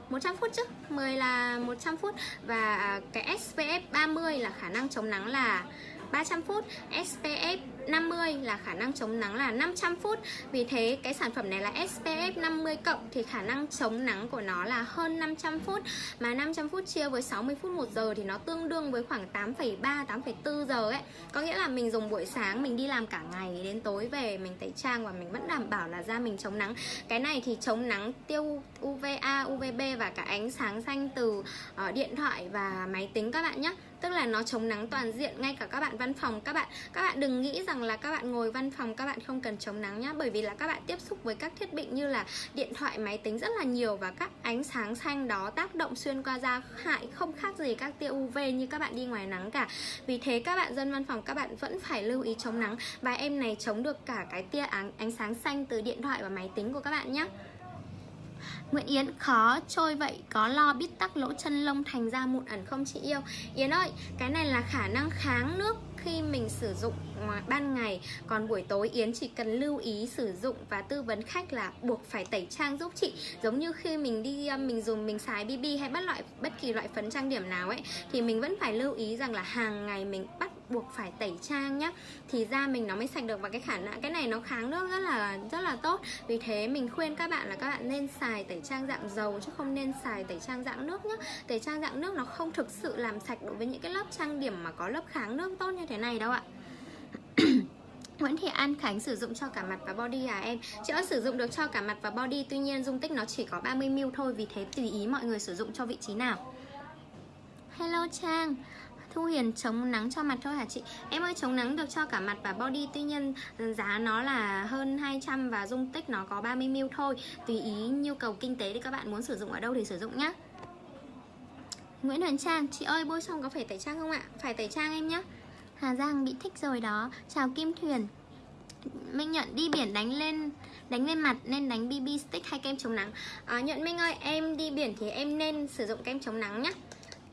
100 phút chứ 10 là 100 phút. Và cái SPF 30 là khả năng chống nắng là 300 phút. SPF 50 là khả năng chống nắng là 500 phút. Vì thế cái sản phẩm này là SPF 50 cộng thì khả năng chống nắng của nó là hơn 500 phút. Mà 500 phút chia với 60 phút 1 giờ thì nó tương đương với khoảng 8,3 8,4 giờ ấy. Có nghĩa là mình dùng buổi sáng mình đi làm cả ngày đến tối về mình tẩy trang và mình vẫn đảm bảo là da mình chống nắng. Cái này thì chống nắng tiêu UVA, UVB và cả ánh sáng xanh từ uh, điện thoại và máy tính các bạn nhé. Tức là nó chống nắng toàn diện ngay cả các bạn văn phòng. Các bạn các bạn đừng nghĩ rằng là các bạn ngồi văn phòng các bạn không cần chống nắng nhá. Bởi vì là các bạn tiếp xúc với các thiết bị như là điện thoại máy tính rất là nhiều và các ánh sáng xanh đó tác động xuyên qua da hại không khác gì các tia UV như các bạn đi ngoài nắng cả. Vì thế các bạn dân văn phòng các bạn vẫn phải lưu ý chống nắng. Và em này chống được cả cái tia ánh, ánh sáng xanh từ điện thoại và máy tính của các bạn nhé Nguyễn Yến khó trôi vậy có lo biết tắc lỗ chân lông thành ra mụn ẩn không chị yêu? Yến ơi cái này là khả năng kháng nước khi mình sử dụng ban ngày, còn buổi tối Yến chỉ cần lưu ý sử dụng và tư vấn khách là buộc phải tẩy trang giúp chị. Giống như khi mình đi à, mình dùng, mình xài BB hay bất loại, bất kỳ loại phấn trang điểm nào ấy, thì mình vẫn phải lưu ý rằng là hàng ngày mình bắt buộc phải tẩy trang nhá, thì da mình nó mới sạch được và cái khả năng cái này nó kháng nước rất là rất là tốt. Vì thế mình khuyên các bạn là các bạn nên xài tẩy trang dạng dầu chứ không nên xài tẩy trang dạng nước nhá. Tẩy trang dạng nước nó không thực sự làm sạch đối với những cái lớp trang điểm mà có lớp kháng nước tốt như thế này đâu ạ. [COUGHS] Nguyễn Thị An Khánh sử dụng cho cả mặt và body à em? Chị ơi sử dụng được cho cả mặt và body, Tuy nhiên dung tích nó chỉ có 30ml thôi, Vì thế tùy ý mọi người sử dụng cho vị trí nào. Hello Trang Thu Hiền chống nắng cho mặt thôi hả chị? Em ơi chống nắng được cho cả mặt và body Tuy nhiên ừ, giá nó là hơn 200 và dung tích nó có 30ml thôi. Tùy ý nhu cầu kinh tế thì các bạn muốn sử dụng ở đâu thì sử dụng nhé Nguyễn Huyền Trang Chị ơi bôi xong có phải tẩy trang không ạ? Phải tẩy trang em nhé Hà Giang bị thích rồi đó. Chào Kim Thuyền. Minh nhận đi biển đánh lên đánh lên mặt nên đánh BB stick hay kem chống nắng? Ờ, à, Nhận Minh ơi em đi biển thì em nên sử dụng kem chống nắng nhé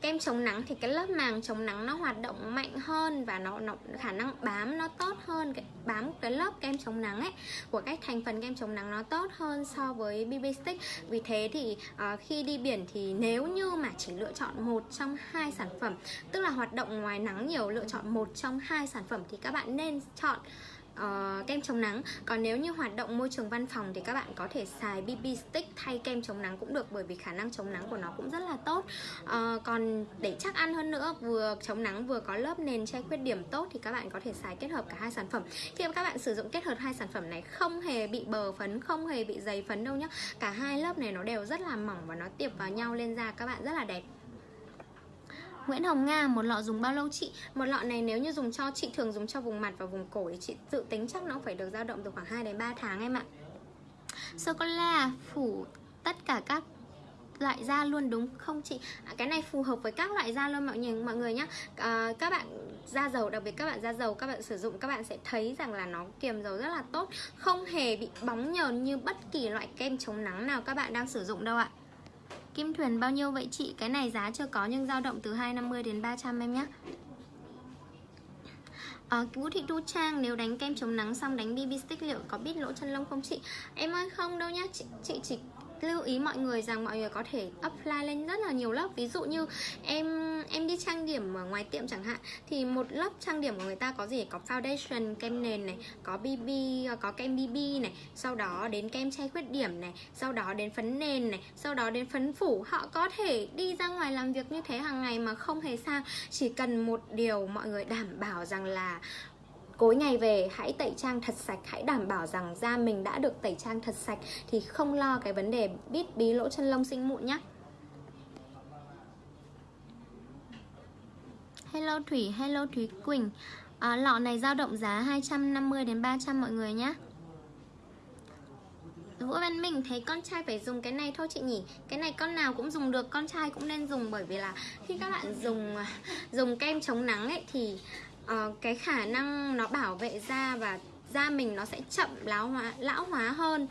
kem chống nắng thì cái lớp màng chống nắng nó hoạt động mạnh hơn và nó, nó khả năng bám nó tốt hơn cái bám cái lớp kem chống nắng ấy của các thành phần kem chống nắng nó tốt hơn so với BB stick. Vì thế thì uh, khi đi biển thì nếu như mà chỉ lựa chọn một trong hai sản phẩm tức là hoạt động ngoài nắng nhiều lựa chọn một trong hai sản phẩm thì các bạn nên chọn uh, kem chống nắng. Còn nếu như hoạt động môi trường văn phòng thì các bạn có thể xài BB stick thay kem chống nắng cũng được bởi vì khả năng chống nắng của nó cũng rất là tốt. Uh, còn để chắc ăn hơn nữa vừa chống nắng vừa có lớp nền che khuyết điểm tốt thì các bạn có thể xài kết hợp cả hai sản phẩm. Khi mà các bạn sử dụng kết hợp hai sản phẩm này không hề bị bờ phấn không hề bị dày phấn đâu nhá. Cả hai lớp này nó đều rất là mỏng và nó tiệp vào nhau lên da các bạn rất là đẹp. Nguyễn Hồng Nga, một lọ dùng bao lâu chị? Một lọ này nếu như dùng cho chị thường dùng cho vùng mặt và vùng cổ thì chị dự tính chắc nó phải được dao động từ khoảng 2 đến 3 tháng em ạ. Sô cô la phủ tất cả các loại da luôn đúng không chị? À, cái này phù hợp với các loại da luôn mọi người mọi người nhé. À, các bạn da dầu đặc biệt các bạn da dầu các bạn sử dụng các bạn sẽ thấy rằng là nó kiềm dầu rất là tốt, không hề bị bóng nhờn như bất kỳ loại kem chống nắng nào các bạn đang sử dụng đâu ạ. Kim thuyền bao nhiêu vậy chị? Cái này giá chưa có nhưng dao động từ 250 đến 300 em nhé À, Vũ Thị Thu Trang nếu đánh kem chống nắng xong đánh BB stick liệu có biết lỗ chân lông không chị? Em ơi không đâu nhá, chị, chị chỉ lưu ý mọi người rằng mọi người có thể apply lên rất là nhiều lớp. Ví dụ như em em đi trang điểm ở ngoài tiệm chẳng hạn, thì một lớp trang điểm của người ta có gì? Có foundation, kem nền này, có bb có kem bb này, sau đó đến kem che khuyết điểm này, sau đó đến phấn nền này, sau đó đến phấn phủ. Họ có thể đi ra ngoài làm việc như thế hàng ngày mà không hề sao chỉ cần một điều mọi người đảm bảo rằng là Cuối ngày về hãy tẩy trang thật sạch Hãy đảm bảo rằng da mình đã được tẩy trang thật sạch Thì không lo cái vấn đề bít bí lỗ chân lông sinh mụn nhé Hello Thủy, hello Thúy Quỳnh. À, Lọ này dao động giá 250 đến 300 mọi người nhé Vũ Văn Minh thấy con trai phải dùng cái này thôi chị nhỉ? Cái này con nào cũng dùng được Con trai cũng nên dùng bởi vì là Khi các bạn dùng à, dùng kem chống nắng ấy Thì uh, cái khả năng nó bảo vệ da và da mình nó sẽ chậm lão hóa lão hóa hơn.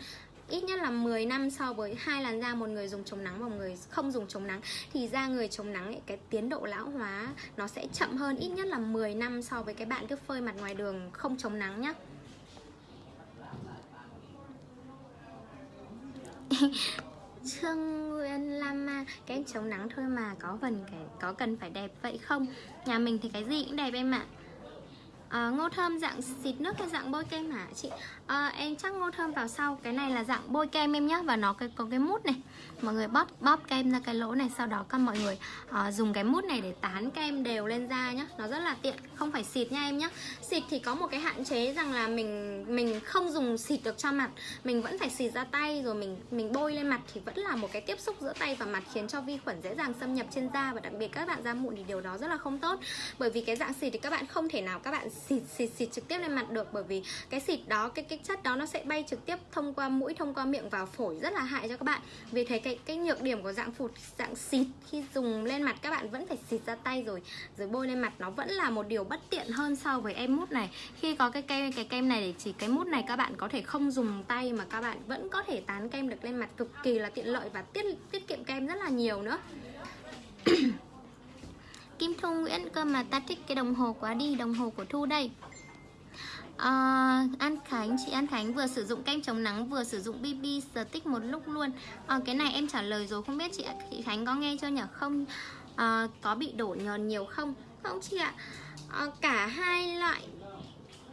Ít nhất là 10 năm so với hai làn da một người dùng chống nắng và một người không dùng chống nắng. Thì da người chống nắng ấy, cái tiến độ lão hóa nó sẽ chậm hơn ít nhất là 10 năm so với cái bạn cứ phơi mặt ngoài đường không chống nắng nhá. [LAUGHS] Trương Nguyên Lama Cái chống nắng thôi mà có cần phải, có cần phải đẹp vậy không? Nhà mình thì cái gì cũng đẹp em ạ. À, Ờ, ngô thơm dạng xịt nước hay dạng bôi kem hả? Chị? À, em chắc ngô thơm vào sau Cái này là dạng bôi kem em nhé Và nó có, có cái mút này. Mọi người bóp, bóp kem ra cái lỗ này Sau đó các mọi người à, dùng cái mút này để tán kem đều lên da nhá. Nó rất là tiện Không phải xịt nha em nhé Xịt thì có một cái hạn chế rằng là mình mình không dùng xịt được cho mặt. Mình vẫn phải xịt ra tay Rồi mình mình bôi lên mặt Thì vẫn là một cái tiếp xúc giữa tay và mặt Khiến cho vi khuẩn dễ dàng xâm nhập trên da Và đặc biệt các bạn da mụn thì điều đó rất là không tốt. Bởi vì cái dạng xịt thì các bạn không thể nào các bạn xịt xịt xịt trực tiếp lên mặt được bởi vì cái xịt đó, cái cái chất đó nó sẽ bay trực tiếp thông qua mũi, thông qua miệng vào phổi rất là hại cho các bạn. Vì thế cái cái nhược điểm của dạng phụt, dạng xịt khi dùng lên mặt các bạn vẫn phải xịt ra tay rồi rồi bôi lên mặt. Nó vẫn là một điều bất tiện hơn so với em mút này. Khi có cái kem cái kem này để chỉ cái mút này, các bạn có thể không dùng tay mà các bạn vẫn có thể tán kem được lên mặt cực kỳ là tiện lợi và tiết tiết kiệm kem rất là nhiều nữa. Kim Thu Nguyễn cơ mà ta thích cái đồng hồ quá đi Đồng hồ của Thu đây. À, An Khánh Chị An Khánh vừa sử dụng kem chống nắng Vừa sử dụng BB Stick một lúc luôn. À, Cái này em trả lời rồi Không biết chị, chị Khánh có nghe chưa nhỉ? Không. À, Có bị đổ nhờn nhiều không? Không chị ạ. À, Cả hai loại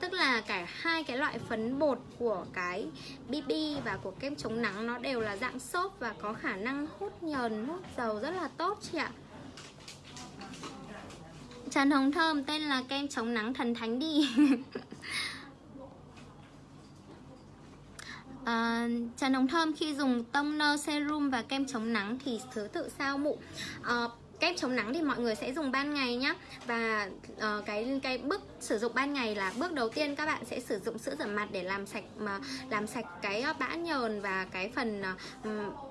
Tức là cả hai cái loại phấn bột của cái BB và của kem chống nắng nó đều là dạng xốp và có khả năng hút nhờn, hút dầu rất là tốt chị ạ. Trần Hồng Thơm tên là kem chống nắng thần thánh đi. À, [LAUGHS] Trần Hồng Thơm khi dùng toner serum và kem chống nắng thì thứ tự sao mụn à, ờ, kem chống nắng thì mọi người sẽ dùng ban ngày nhá. Và uh, cái cái bước sử dụng ban ngày là bước đầu tiên các bạn sẽ sử dụng sữa rửa mặt để làm sạch, mà làm sạch cái ờ, bã nhờn và cái phần ờ,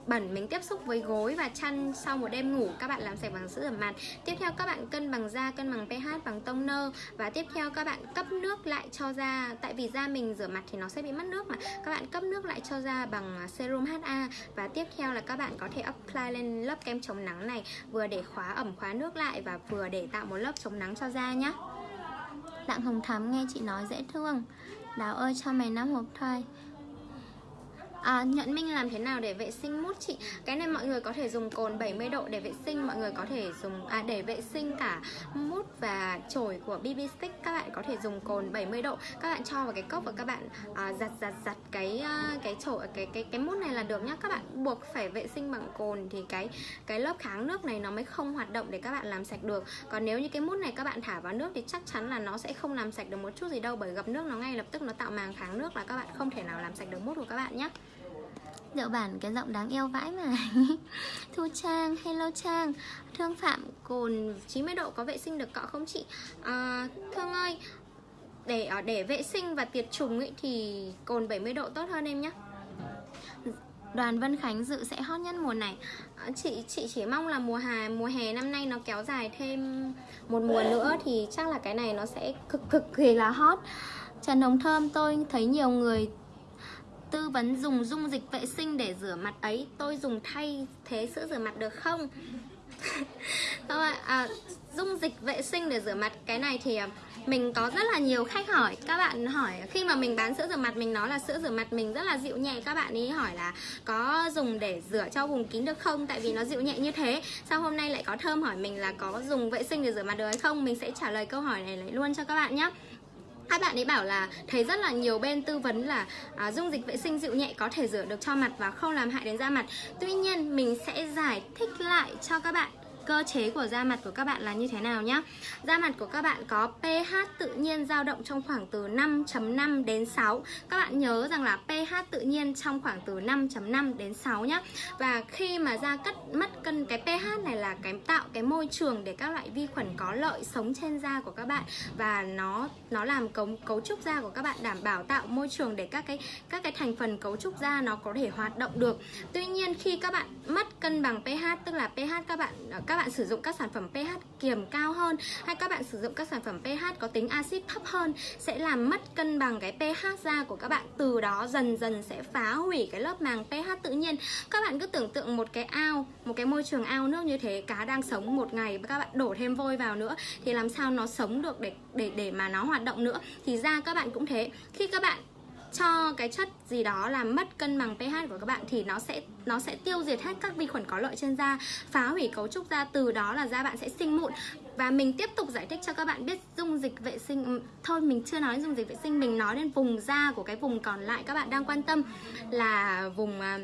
bẩn mình tiếp xúc với gối và chăn sau một đêm ngủ. Các bạn làm sạch bằng sữa rửa mặt. Tiếp theo các bạn cân bằng da, cân bằng pH bằng toner và tiếp theo các bạn cấp nước lại cho da. Tại vì da mình rửa mặt thì nó sẽ bị mất nước mà. Các bạn cấp nước lại cho da bằng ờ, serum HA và tiếp theo là các bạn có thể apply lên lớp kem chống nắng này, vừa để khóa ẩm, khóa nước lại và vừa để tạo một lớp chống nắng cho da nhé Đặng Hồng Thắm nghe chị nói dễ thương. Đào ơi, cho mày năm hộp thôi à, nhận minh làm thế nào để vệ sinh mút chị? Cái này mọi người có thể dùng cồn 70 độ để vệ sinh mọi người có thể dùng à, để vệ sinh cả mút và chổi của BB stick. Các bạn có thể dùng cồn 70 độ. Các bạn cho vào cái cốc và các bạn à, giặt giặt giặt cái à, cái chổi cái cái cái mút này là được nhá. Các bạn buộc phải vệ sinh bằng cồn thì cái cái lớp kháng nước này nó mới không hoạt động để các bạn làm sạch được. Còn nếu như cái mút này các bạn thả vào nước thì chắc chắn là nó sẽ không làm sạch được một chút gì đâu bởi gặp nước nó ngay lập tức nó tạo màng kháng nước là các bạn không thể nào làm sạch được mút của các bạn nhé dạo bản cái giọng đáng yêu vãi mà. [LAUGHS] Thu Trang, hello Trang. Thương Phạm, cồn 90 độ có vệ sinh được cọ không chị? À, Thương ơi, để ờ, để vệ sinh và tiệt trùng ấy thì cồn 70 độ tốt hơn em nhé Đoàn Vân Khánh dự sẽ hot nhất mùa này. À, Chị chị chỉ mong là mùa hè mùa hè năm nay nó kéo dài thêm một mùa nữa Thì chắc là cái này nó sẽ cực cực kỳ là hot. Trần Hồng Thơm tôi thấy nhiều người tư vấn dùng dung dịch vệ sinh để rửa mặt ấy Tôi dùng thay thế sữa rửa mặt được không? [LAUGHS] Các bạn, à, dung dịch vệ sinh để rửa mặt Cái này thì à, mình có rất là nhiều khách hỏi. Các bạn hỏi khi mà mình bán sữa rửa mặt Mình nói là sữa rửa mặt mình rất là dịu nhẹ Các bạn ấy hỏi là có dùng để rửa cho vùng kín được không? Tại vì nó dịu nhẹ như thế. Sao hôm nay lại có thơm hỏi mình là có dùng vệ sinh để rửa mặt được hay không? Mình sẽ trả lời câu hỏi này lại luôn cho các bạn nhé các bạn ấy bảo là thấy rất là nhiều bên tư vấn là à, dung dịch vệ sinh dịu nhẹ có thể rửa được cho mặt và không làm hại đến da mặt. Tuy nhiên mình sẽ giải thích lại cho các bạn cơ chế của da mặt của các bạn là như thế nào nhá? Da mặt của các bạn có pH tự nhiên dao động trong khoảng từ 5.5 đến 6 Các bạn nhớ rằng là pH tự nhiên trong khoảng từ 5.5 đến 6 nhá. Và khi mà da cất mất cân cái pH này là cái tạo cái môi trường để các loại vi khuẩn có lợi sống trên da của các bạn. Và nó nó làm cấu, cấu trúc da của các bạn đảm bảo tạo môi trường để các cái các cái thành phần cấu trúc da nó có thể hoạt động được. Tuy nhiên khi các bạn mất cân bằng pH tức là pH các bạn các các bạn sử dụng các sản phẩm pH kiềm cao hơn hay các bạn sử dụng các sản phẩm pH có tính axit thấp hơn sẽ làm mất cân bằng cái pH da của các bạn. Từ đó dần dần sẽ phá hủy cái lớp màng pH tự nhiên. Các bạn cứ tưởng tượng một cái ao, một cái môi trường ao nước như thế, cá đang sống một ngày các bạn đổ thêm vôi vào nữa, thì làm sao nó sống được để để để mà nó hoạt động nữa? Thì da các bạn cũng thế. Khi các bạn cho cái chất gì đó làm mất cân bằng pH của các bạn thì nó sẽ nó sẽ tiêu diệt hết các vi khuẩn có lợi trên da, phá hủy cấu trúc da từ đó là da bạn sẽ sinh mụn. và mình tiếp tục giải thích cho các bạn biết dung dịch vệ sinh ừ, thôi mình chưa nói dung dịch vệ sinh mình nói đến vùng da của cái vùng còn lại các bạn đang quan tâm là vùng à,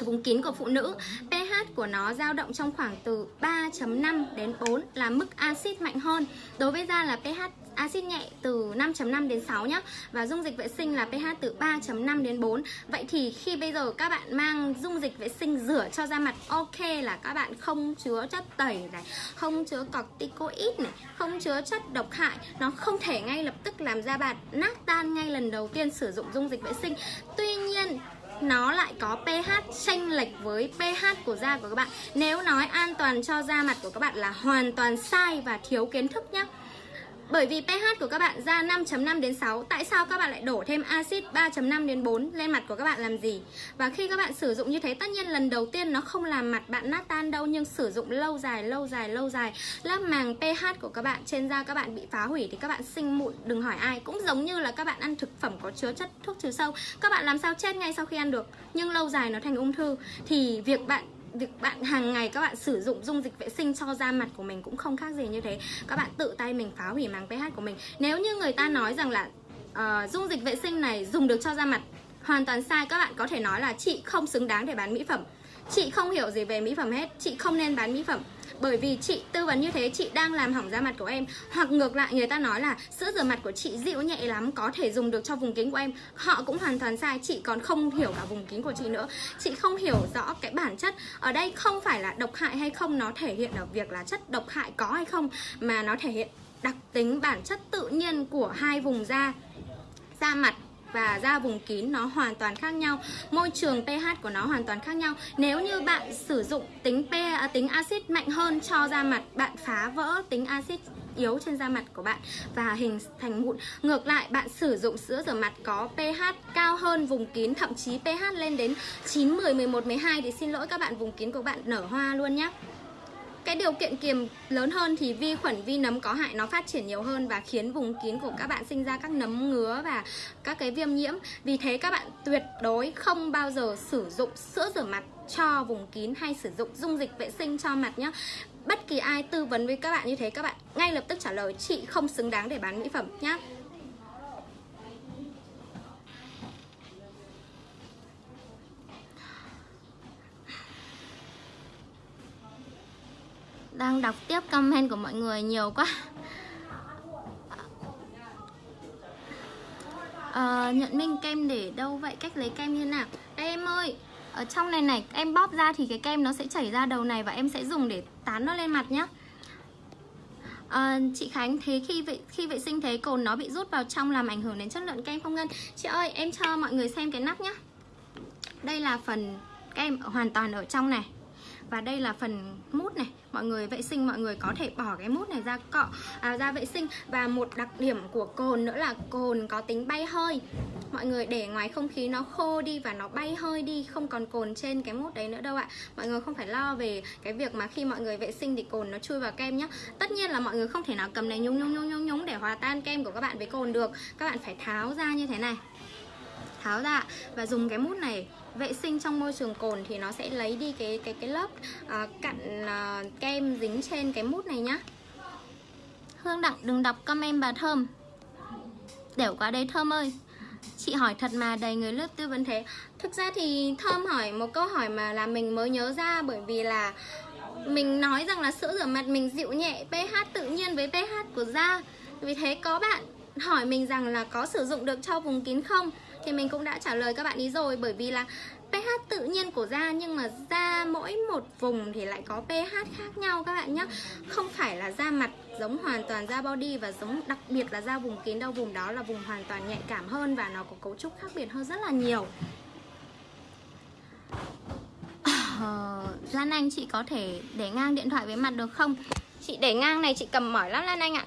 vùng kín của phụ nữ pH của nó dao động trong khoảng từ 3.5 đến 4 là mức axit mạnh hơn đối với da là pH axit nhẹ từ 5.5 đến 6 nhá. Và dung dịch vệ sinh là pH từ 3.5 đến 4 Vậy thì khi bây giờ các bạn mang dung dịch vệ sinh rửa cho da mặt, Ok là các bạn không chứa chất tẩy này, Không chứa corticoid này, Không chứa chất độc hại. Nó không thể ngay lập tức làm da bạn nát tan ngay lần đầu tiên sử dụng dung dịch vệ sinh. Tuy nhiên, nó lại có pH chênh lệch với pH của da của các bạn. Nếu nói an toàn cho da mặt của các bạn là hoàn toàn sai và thiếu kiến thức nhé bởi vì pH của các bạn ra 5.5 đến 6 Tại sao các bạn lại đổ thêm axit 3.5 đến 4 lên mặt của các bạn làm gì? Và khi các bạn sử dụng như thế Tất nhiên lần đầu tiên nó không làm mặt bạn nát tan đâu Nhưng sử dụng lâu dài, lâu dài, lâu dài. Lớp màng pH của các bạn trên da các bạn bị phá hủy Thì các bạn sinh mụn đừng hỏi ai. Cũng giống như là các bạn ăn thực phẩm có chứa chất thuốc trừ sâu. Các bạn làm sao chết ngay sau khi ăn được? Nhưng lâu dài nó thành ung thư. Thì việc bạn việc bạn hàng ngày các bạn sử dụng dung dịch vệ sinh cho da mặt của mình cũng không khác gì như thế. Các bạn tự tay mình phá hủy màng pH của mình. Nếu như người ta nói rằng là uh, dung dịch vệ sinh này dùng được cho da mặt hoàn toàn sai các bạn có thể nói là chị không xứng đáng để bán mỹ phẩm. Chị không hiểu gì về mỹ phẩm hết. Chị không nên bán mỹ phẩm bởi vì chị tư vấn như thế, chị đang làm hỏng da mặt của em. Hoặc ngược lại, người ta nói là sữa rửa mặt của chị dịu nhẹ lắm, có thể dùng được cho vùng kính của em. Họ cũng hoàn toàn sai, chị còn không hiểu cả vùng kính của chị nữa. Chị không hiểu rõ cái bản chất. Ở đây không phải là độc hại hay không, nó thể hiện ở việc là chất độc hại có hay không, mà nó thể hiện đặc tính bản chất tự nhiên của hai vùng da da mặt và da vùng kín nó hoàn toàn khác nhau. Môi trường pH của nó hoàn toàn khác nhau. Nếu như bạn sử dụng tính p à, tính axit mạnh hơn cho da mặt bạn phá vỡ tính axit yếu trên da mặt của bạn và hình thành mụn. Ngược lại bạn sử dụng sữa rửa mặt có pH cao hơn vùng kín thậm chí pH lên đến 9 10 11 12 thì xin lỗi các bạn vùng kín của bạn nở hoa luôn nhé cái điều kiện kiềm lớn hơn thì vi khuẩn, vi nấm có hại nó phát triển nhiều hơn và khiến vùng kín của các bạn sinh ra các nấm ngứa và các cái viêm nhiễm. Vì thế các bạn tuyệt đối không bao giờ sử dụng sữa rửa mặt cho vùng kín hay sử dụng dung dịch vệ sinh cho mặt nhé bất kỳ ai tư vấn với các bạn như thế, các bạn ngay lập tức trả lời, chị không xứng đáng để bán mỹ phẩm nhé đang đọc tiếp comment của mọi người nhiều quá. À, nhận minh kem để đâu vậy? Cách lấy kem như nào? Đây em ơi ở trong này này em bóp ra thì cái kem nó sẽ chảy ra đầu này và em sẽ dùng để tán nó lên mặt nhá. À, chị Khánh thế khi vệ khi vệ sinh thế cồn nó bị rút vào trong làm ảnh hưởng đến chất lượng kem không ngân? Chị ơi em cho mọi người xem cái nắp nhá. Đây là phần kem hoàn toàn ở trong này và đây là phần mút này. Mọi người vệ sinh mọi người có thể bỏ cái mút này ra cọ à, ra vệ sinh. Và một đặc điểm của cồn nữa là cồn có tính bay hơi. Mọi người để ngoài không khí nó khô đi và nó bay hơi đi không còn cồn trên cái mút đấy nữa đâu ạ. Mọi người không phải lo về cái việc mà khi mọi người vệ sinh thì cồn nó chui vào kem nhá. Tất nhiên là mọi người không thể nào cầm này nhúng nhúng nhúng nhúng nhúng để hòa tan kem của các bạn với cồn được. Các bạn phải tháo ra như thế này. Tháo ra và dùng cái mút này vệ sinh trong môi trường cồn thì nó sẽ lấy đi cái cái cái lớp uh, cặn uh, kem dính trên cái mút này nhá. Hương Đặng đừng đọc comment bà Thơm. Đểu quá đấy Thơm ơi. Chị hỏi thật mà đầy người lớp tư vấn thế. Thực ra thì Thơm hỏi một câu hỏi mà là mình mới nhớ ra Bởi vì là mình nói rằng là sữa rửa mặt mình dịu nhẹ pH tự nhiên với pH của da. Vì thế có bạn hỏi mình rằng là có sử dụng được cho vùng kín không? Thì mình cũng đã trả lời các bạn ý rồi, bởi vì là pH tự nhiên của da, nhưng mà da mỗi một vùng thì lại có pH khác nhau các bạn nhé Không phải là da mặt giống hoàn toàn da body và giống, đặc biệt là da vùng kín đâu Vùng đó là vùng hoàn toàn nhạy cảm hơn và nó có cấu trúc khác biệt hơn rất là nhiều. Ờ, Lan Anh, chị có thể để ngang điện thoại với mặt được không? Chị để ngang này, chị cầm mỏi lắm, Lan Anh ạ.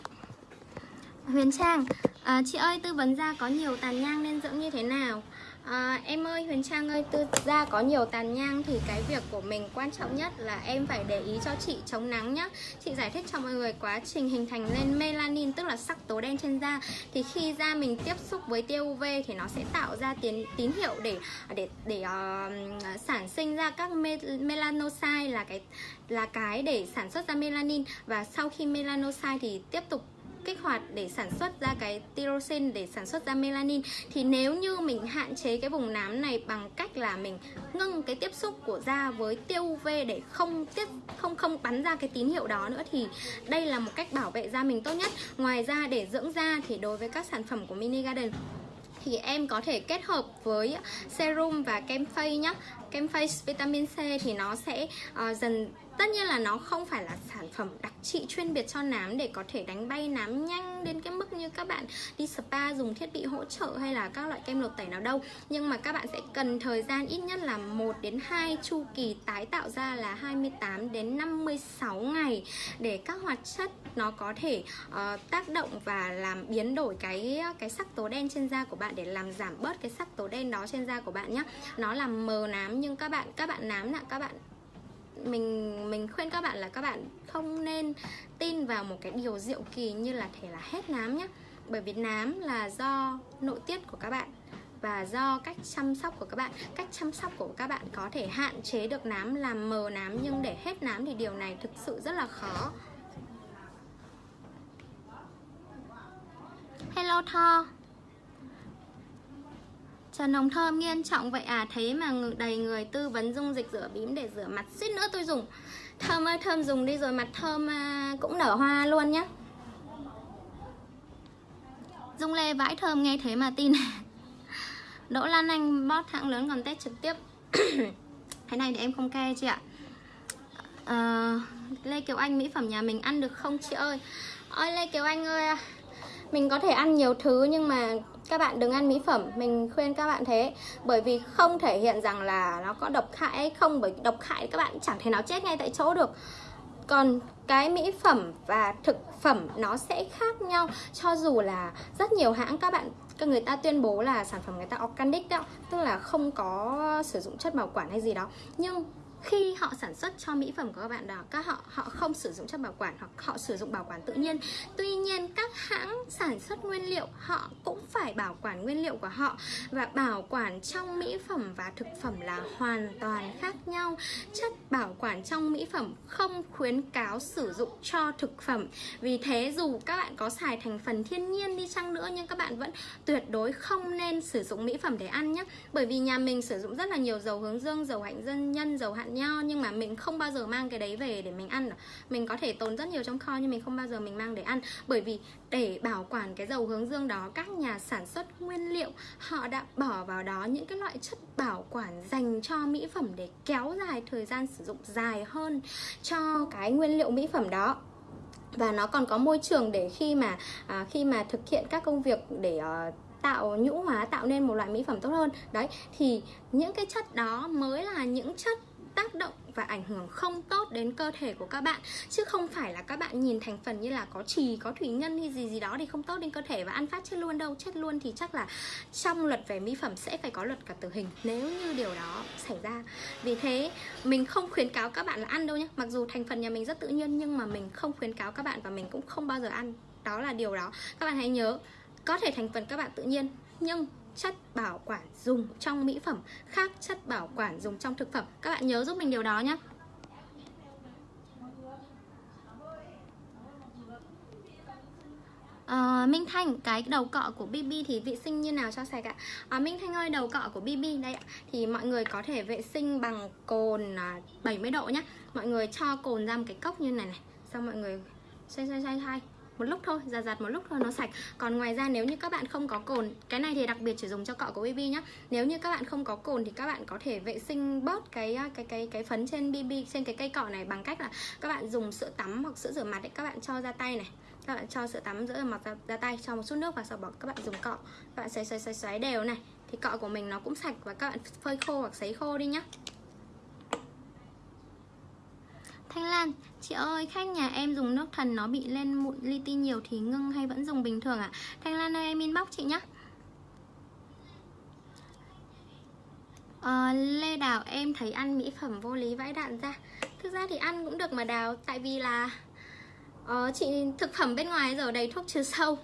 Huyền Trang. À, Chị ơi tư vấn da có nhiều tàn nhang nên dưỡng như thế nào? À, em ơi Huyền Trang ơi tư da có nhiều tàn nhang thì cái việc của mình quan trọng nhất là em phải để ý cho chị chống nắng nhá. Chị giải thích cho mọi người quá trình hình thành lên melanin tức là sắc tố đen trên da. Thì khi da mình tiếp xúc với tia UV thì nó sẽ tạo ra tín tín hiệu để để để uh, sản sinh ra các melanocyte là cái là cái để sản xuất ra melanin. Và sau khi melanocyte thì tiếp tục kích hoạt để sản xuất ra cái tyrosine để sản xuất ra melanin. Thì nếu như mình hạn chế cái vùng nám này bằng cách là mình ngưng cái tiếp xúc của da với tiêu UV để không tiếp không không bắn ra cái tín hiệu đó nữa thì đây là một cách bảo vệ da mình tốt nhất. Ngoài ra để dưỡng da thì đối với các sản phẩm của Mini Garden thì em có thể kết hợp với serum và kem face nhé kem face vitamin C thì nó sẽ uh, dần tất nhiên là nó không phải là sản phẩm đặc trị chuyên biệt cho nám để có thể đánh bay nám nhanh đến cái mức như các bạn đi spa dùng thiết bị hỗ trợ hay là các loại kem lột tẩy nào đâu. Nhưng mà các bạn sẽ cần thời gian ít nhất là 1 đến 2 chu kỳ tái tạo ra là 28 đến 56 ngày để các hoạt chất nó có thể uh, tác động và làm biến đổi cái cái sắc tố đen trên da của bạn để làm giảm bớt cái sắc tố đen đó trên da của bạn nhé nó làm mờ nám nhưng các bạn các bạn nám là các bạn mình mình khuyên các bạn là các bạn không nên tin vào một cái điều diệu kỳ như là thể là hết nám nhé bởi vì nám là do nội tiết của các bạn và do cách chăm sóc của các bạn. Cách chăm sóc của các bạn có thể hạn chế được nám, làm mờ nám, nhưng để hết nám thì điều này thực sự rất là khó. Hello tho. Trần Hồng Thơm nghiêm trọng vậy à? Thế mà đầy người tư vấn dung dịch rửa bím để rửa mặt Suýt nữa tôi dùng. Thơm ơi Thơm dùng đi rồi mặt Thơm à, cũng nở hoa luôn nhá. Dung Lê vãi Thơm nghe thế mà tin. [LAUGHS] Đỗ Lan Anh bót hãng lớn còn test trực tiếp. [COUGHS] Cái này thì em không ke chị ạ. À, Lê Kiều Anh mỹ phẩm nhà mình ăn được không chị ơi? Ôi Lê Kiều Anh ơi Mình có thể ăn nhiều thứ nhưng mà các bạn đừng ăn mỹ phẩm, mình khuyên các bạn thế. Bởi vì không thể hiện rằng là nó có độc hại hay không, bởi độc hại các bạn chẳng thể nào chết ngay tại chỗ được. Còn cái mỹ phẩm và thực phẩm nó sẽ khác nhau. Cho dù là rất nhiều hãng các bạn, các người ta tuyên bố là sản phẩm người ta organic đó, tức là không có sử dụng chất bảo quản hay gì đó. Nhưng khi họ sản xuất cho mỹ phẩm của các bạn đó, các họ họ không sử dụng chất bảo quản hoặc họ sử dụng bảo quản tự nhiên. Tuy nhiên, các hãng sản xuất nguyên liệu, họ cũng phải bảo quản nguyên liệu của họ và bảo quản trong mỹ phẩm và thực phẩm là hoàn toàn khác nhau. Chất bảo quản trong mỹ phẩm không khuyến cáo sử dụng cho thực phẩm. Vì thế, dù các bạn có xài thành phần thiên nhiên đi chăng nữa, nhưng các bạn vẫn tuyệt đối không nên sử dụng mỹ phẩm để ăn nhé. Bởi vì nhà mình sử dụng rất là nhiều dầu hướng dương, dầu hạnh dân nhân, dầu hạn nho nhưng mà mình không bao giờ mang cái đấy về để mình ăn. Mình có thể tồn rất nhiều trong kho nhưng mình không bao giờ mình mang để ăn. Bởi vì để bảo quản cái dầu hướng dương đó các nhà sản xuất nguyên liệu họ đã bỏ vào đó những cái loại chất bảo quản dành cho mỹ phẩm để kéo dài thời gian sử dụng dài hơn cho cái nguyên liệu mỹ phẩm đó. Và nó còn có môi trường để khi mà à, khi mà thực hiện các công việc để uh, tạo nhũ hóa tạo nên một loại mỹ phẩm tốt hơn. Đấy thì những cái chất đó mới là những chất tác động và ảnh hưởng không tốt đến cơ thể của các bạn. Chứ không phải là các bạn nhìn thành phần như là có trì, có thủy ngân hay gì gì đó thì không tốt đến cơ thể. Và ăn phát chết luôn đâu, chết luôn thì chắc là trong luật về mỹ phẩm sẽ phải có luật cả tử hình, nếu như điều đó xảy ra. Vì thế, mình không khuyến cáo các bạn là ăn đâu nhé mặc dù thành phần nhà mình rất tự nhiên, nhưng mà mình không khuyến cáo các bạn và mình cũng không bao giờ ăn. Đó là điều đó. Các bạn hãy nhớ, có thể thành phần các bạn tự nhiên, nhưng chất bảo quản dùng trong mỹ phẩm khác chất bảo quản dùng trong thực phẩm. Các bạn nhớ giúp mình điều đó nhé. À, Minh Thanh, cái đầu cọ của BB thì vệ sinh như nào cho sạch ạ? À, Minh Thanh ơi, đầu cọ của BB đây ạ. Thì mọi người có thể vệ sinh bằng cồn à, 70 độ nhé. Mọi người cho cồn ra một cái cốc như này này Xong mọi người xoay xoay xoay xoay một lúc thôi giặt giặt một lúc thôi nó sạch. Còn ngoài ra nếu như các bạn không có cồn cái này thì đặc biệt chỉ dùng cho cọ của BB nhá. Nếu như các bạn không có cồn thì các bạn có thể vệ sinh bớt cái à, cái cái cái phấn trên BB trên cái cây cọ này bằng cách là các bạn dùng sữa tắm hoặc sữa rửa mặt đấy các bạn cho ra tay này. Các bạn cho sữa tắm rửa mặt ra, ra tay cho một chút nước và sau đó các bạn dùng cọ. Các bạn xoay xoay xoay xoáy đều này. Thì cọ của mình nó cũng sạch và các bạn phơi khô hoặc sấy khô đi nhá. Thanh Lan, chị ơi, khách nhà em dùng nước thần nó bị lên mụn li ti nhiều thì ngưng hay vẫn dùng bình thường ạ? À? Thanh Lan ơi, em inbox chị nhé À, ờ, Lê Đào em thấy ăn mỹ phẩm vô lý vãi đạn ra Thực ra thì ăn cũng được mà Đào Tại vì là uh, chị thực phẩm bên ngoài giờ đầy thuốc trừ sâu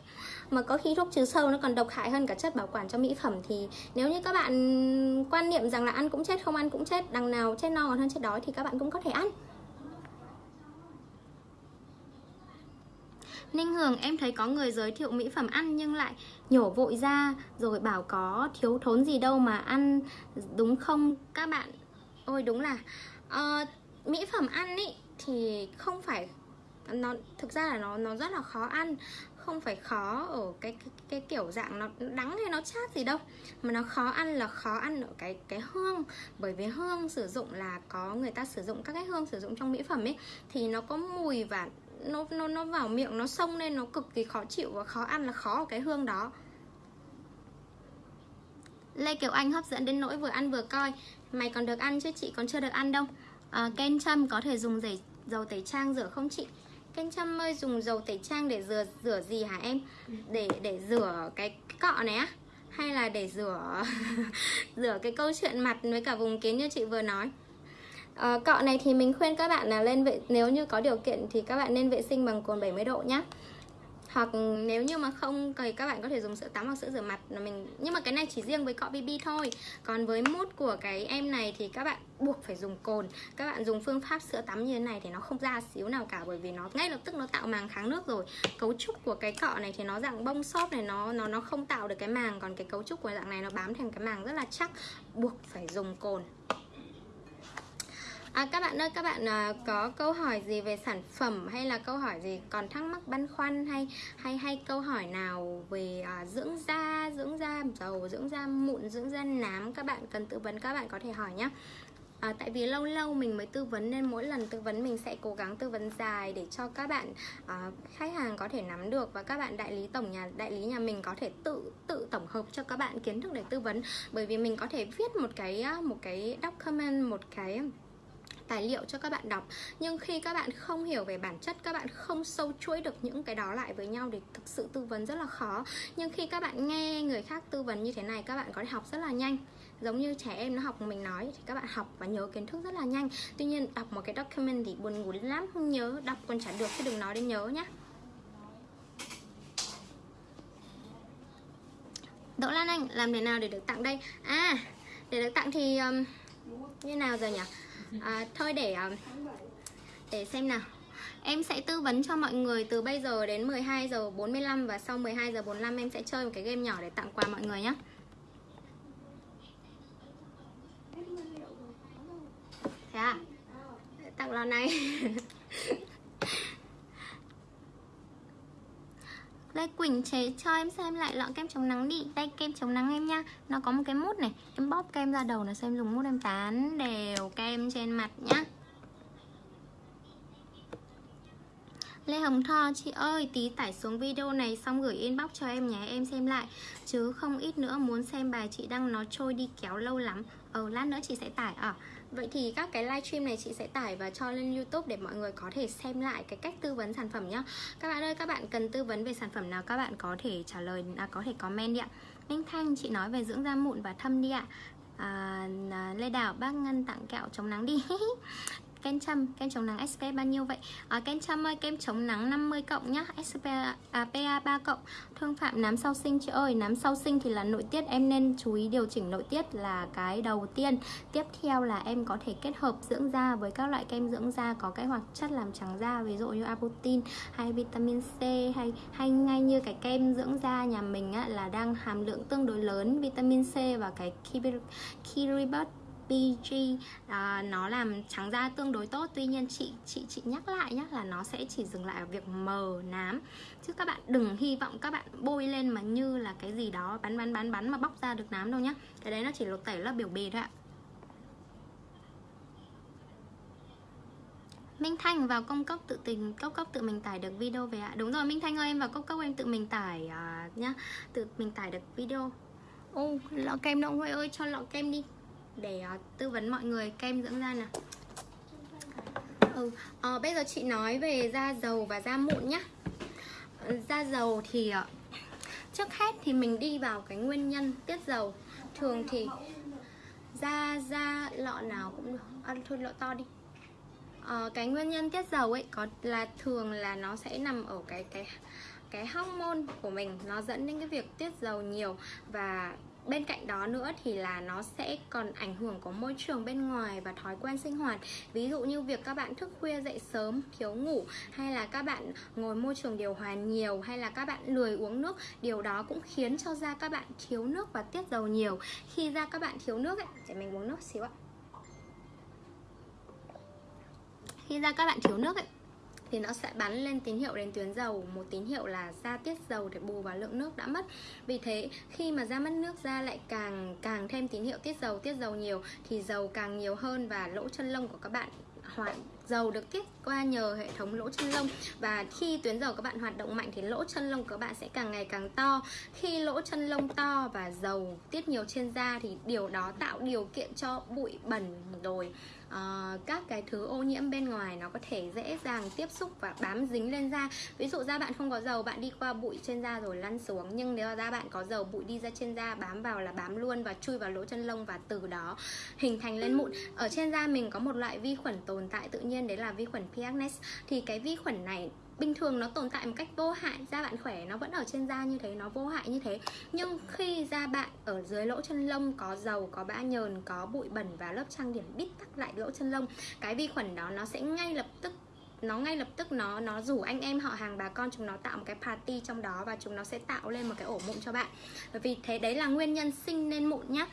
mà có khi thuốc trừ sâu nó còn độc hại hơn cả chất bảo quản cho mỹ phẩm thì nếu như các bạn quan niệm rằng là ăn cũng chết không ăn cũng chết đằng nào chết no còn hơn chết đói thì các bạn cũng có thể ăn Ninh Hường em thấy có người giới thiệu mỹ phẩm ăn nhưng lại nhổ vội ra rồi bảo có thiếu thốn gì đâu mà ăn đúng không các bạn? Ôi đúng là uh, mỹ phẩm ăn ý thì không phải nó thực ra là nó nó rất là khó ăn không phải khó ở cái, cái cái kiểu dạng nó đắng hay nó chát gì đâu mà nó khó ăn là khó ăn ở cái cái hương. Bởi vì hương sử dụng là có người ta sử dụng các cái hương sử dụng trong mỹ phẩm ấy thì nó có mùi và nó nó nó vào miệng nó xông lên nó cực kỳ khó chịu và khó ăn là khó ở cái hương đó. Lê Kiều Anh hấp dẫn đến nỗi vừa ăn vừa coi. Mày còn được ăn chứ chị còn chưa được ăn đâu. À, Ken Trâm có thể dùng dầu, dầu tẩy trang rửa không chị? Ken Trâm ơi dùng dầu tẩy trang để rửa rửa gì hả em? Để để rửa cái, cái cọ này á? Hay là để rửa [LAUGHS] rửa cái câu chuyện mặt với cả vùng kiến như chị vừa nói? À, Cọ này thì mình khuyên các bạn là lên vệ Nếu như có điều kiện thì các bạn nên vệ sinh bằng cồn 70 độ nhé hoặc nếu như mà không thì các bạn có thể dùng sữa tắm hoặc sữa rửa mặt là mình nhưng mà cái này chỉ riêng với cọ BB thôi. Còn với mút của cái em này thì các bạn buộc phải dùng cồn. Các bạn dùng phương pháp sữa tắm như thế này thì nó không ra xíu nào cả bởi vì nó ngay lập tức nó tạo màng kháng nước rồi. Cấu trúc của cái cọ này thì nó dạng bông xốp này nó nó nó không tạo được cái màng. Còn cái cấu trúc của dạng này nó bám thành cái màng rất là chắc buộc phải dùng cồn. À, các bạn ơi, các bạn à, có câu hỏi gì về sản phẩm hay là câu hỏi gì còn thắc mắc băn khoăn hay hay hay câu hỏi nào về à, dưỡng da, dưỡng da dầu, dưỡng da mụn, dưỡng da nám các bạn cần tư vấn các bạn có thể hỏi nhé. À, tại vì lâu lâu mình mới tư vấn nên mỗi lần tư vấn mình sẽ cố gắng tư vấn dài để cho các bạn à, khách hàng có thể nắm được và các bạn đại lý tổng nhà đại lý nhà mình có thể tự tự tổng hợp cho các bạn kiến thức để tư vấn bởi vì mình có thể viết một cái à, một cái document một cái tài liệu cho các bạn đọc. Nhưng khi các bạn không hiểu về bản chất các bạn không sâu chuỗi được những cái đó lại với nhau thì thực sự tư vấn rất là khó. Nhưng khi các bạn nghe người khác tư vấn như thế này các bạn có thể học rất là nhanh. Giống như trẻ em nó học mình nói thì các bạn học và nhớ kiến thức rất là nhanh. Tuy nhiên đọc một cái document thì buồn ngủ lắm không nhớ đọc còn chả được chứ đừng nói đến nhớ nhá. Đỗ Lan Anh làm thế nào để được tặng đây? À để được tặng thì um, như nào giờ nhỉ? À, thôi để à, để xem nào Em sẽ tư vấn cho mọi người từ bây giờ đến 12 giờ 45 và sau 12 giờ 45 em sẽ chơi một cái game nhỏ để tặng quà mọi người nhé. Thế à? Tặng lon này. [LAUGHS] Lê Quỳnh chế cho em xem lại lọ kem chống nắng đi. Đây, kem chống nắng em nha Nó có một cái mút này. Em bóp kem ra đầu nó xem dùng mút em tán đều kem trên mặt nhá. Lê Hồng Tho, Chị ơi, tí tải xuống video này xong gửi inbox cho em nhé. Em xem lại. Chứ không ít nữa muốn xem bài chị đăng nó trôi đi kéo lâu lắm. Ờ lát nữa chị sẽ tải à Vậy thì các cái livestream này chị sẽ tải và cho lên youtube để mọi người có thể xem lại cái cách tư vấn sản phẩm nhá. Các bạn ơi các bạn cần tư vấn về sản phẩm nào các bạn có thể trả lời, à, có thể comment đi ạ. Minh Thanh chị nói về dưỡng da mụn và thâm đi ạ. À, à Lê Đào bác Ngân tặng kẹo chống nắng đi. [LAUGHS] kem châm kem chống nắng SPF bao nhiêu vậy? À, kem châm ơi kem chống nắng 50 cộng nhá SPF à, PA 3 cộng. Thương phạm nám sau sinh chị ơi nám sau sinh thì là nội tiết em nên chú ý điều chỉnh nội tiết là cái đầu tiên. Tiếp theo là em có thể kết hợp dưỡng da với các loại kem dưỡng da có cái hoạt chất làm trắng da ví dụ như apotin hay vitamin C hay hay ngay như cái kem dưỡng da nhà mình á, là đang hàm lượng tương đối lớn vitamin C và cái Kiribut PG à, ờ, nó làm trắng da tương đối tốt. Tuy nhiên chị chị chị nhắc lại nhé là nó sẽ chỉ dừng lại ở việc mờ nám. Chứ các bạn đừng hy vọng các bạn bôi lên mà như là cái gì đó bắn bắn bắn bắn mà bóc ra được nám đâu nhá. Cái đấy nó chỉ lột tẩy lớp biểu bì thôi ạ. Minh Thanh vào công cốc tự tình cốc cốc tự mình tải được video về ạ. Đúng rồi Minh Thanh ơi em vào cốc cốc em tự mình tải uh, nhá Tự mình tải được video. Ô lọ kem động Huệ ơi cho lọ kem đi để uh, tư vấn mọi người. Kem dưỡng da nào. Ừ, à, bây giờ chị nói về da dầu và da mụn nhá. Da dầu thì ờ, trước hết thì mình đi vào cái nguyên nhân tiết dầu. Thường thì da lọ nào cũng được. À, thôi lọ to đi. À, cái nguyên nhân tiết dầu ấy có là thường là nó sẽ nằm ở cái cái cái hormone của mình. Nó dẫn đến cái việc tiết dầu nhiều và bên cạnh đó nữa thì là nó sẽ còn ảnh hưởng có môi trường bên ngoài và thói quen sinh hoạt. Ví dụ như việc các bạn thức khuya dậy sớm, thiếu ngủ, hay là các bạn ngồi môi trường điều hòa nhiều, hay là các bạn lười uống nước, điều đó cũng khiến cho da các bạn thiếu nước và tiết dầu nhiều. Khi da các bạn thiếu nước ấy, để mình uống nước xíu ạ. Khi da các bạn thiếu nước ấy thì nó sẽ bắn lên tín hiệu đến tuyến dầu, một tín hiệu là ra tiết dầu để bù vào lượng nước đã mất. Vì thế, khi mà ra mất nước ra lại càng càng thêm tín hiệu tiết dầu tiết dầu nhiều, thì dầu càng nhiều hơn và lỗ chân lông của các bạn hoạt, dầu được tiết qua nhờ hệ thống lỗ chân lông. Và khi tuyến dầu các bạn hoạt động mạnh thì lỗ chân lông của các bạn sẽ càng ngày càng to. Khi lỗ chân lông to và dầu tiết nhiều trên da thì điều đó tạo điều kiện cho bụi bẩn rồi uh, các cái thứ ô nhiễm bên ngoài nó có thể dễ dàng tiếp xúc và bám dính lên da. Ví dụ da bạn không có dầu bạn đi qua bụi trên da rồi lăn xuống. Nhưng nếu da bạn có dầu bụi đi ra trên da bám vào là bám luôn và chui vào lỗ chân lông và từ đó hình thành lên mụn. Ở trên da mình có một loại vi khuẩn tồn tại tự nhiên đấy là vi khuẩn P. acnes thì cái vi khuẩn này bình thường nó tồn tại một cách vô hại, da bạn khỏe nó vẫn ở trên da như thế, nó vô hại như thế. Nhưng khi da bạn ở dưới lỗ chân lông có dầu, có bã nhờn, có bụi bẩn và lớp trang điểm bít tắc lại lỗ chân lông, cái vi khuẩn đó nó sẽ ngay lập tức, nó ngay lập tức nó nó rủ anh em họ hàng, bà con chúng nó tạo một cái party trong đó và chúng nó sẽ tạo lên một cái ổ mụn cho bạn. Bởi vì thế, đấy là nguyên nhân sinh nên mụn nhá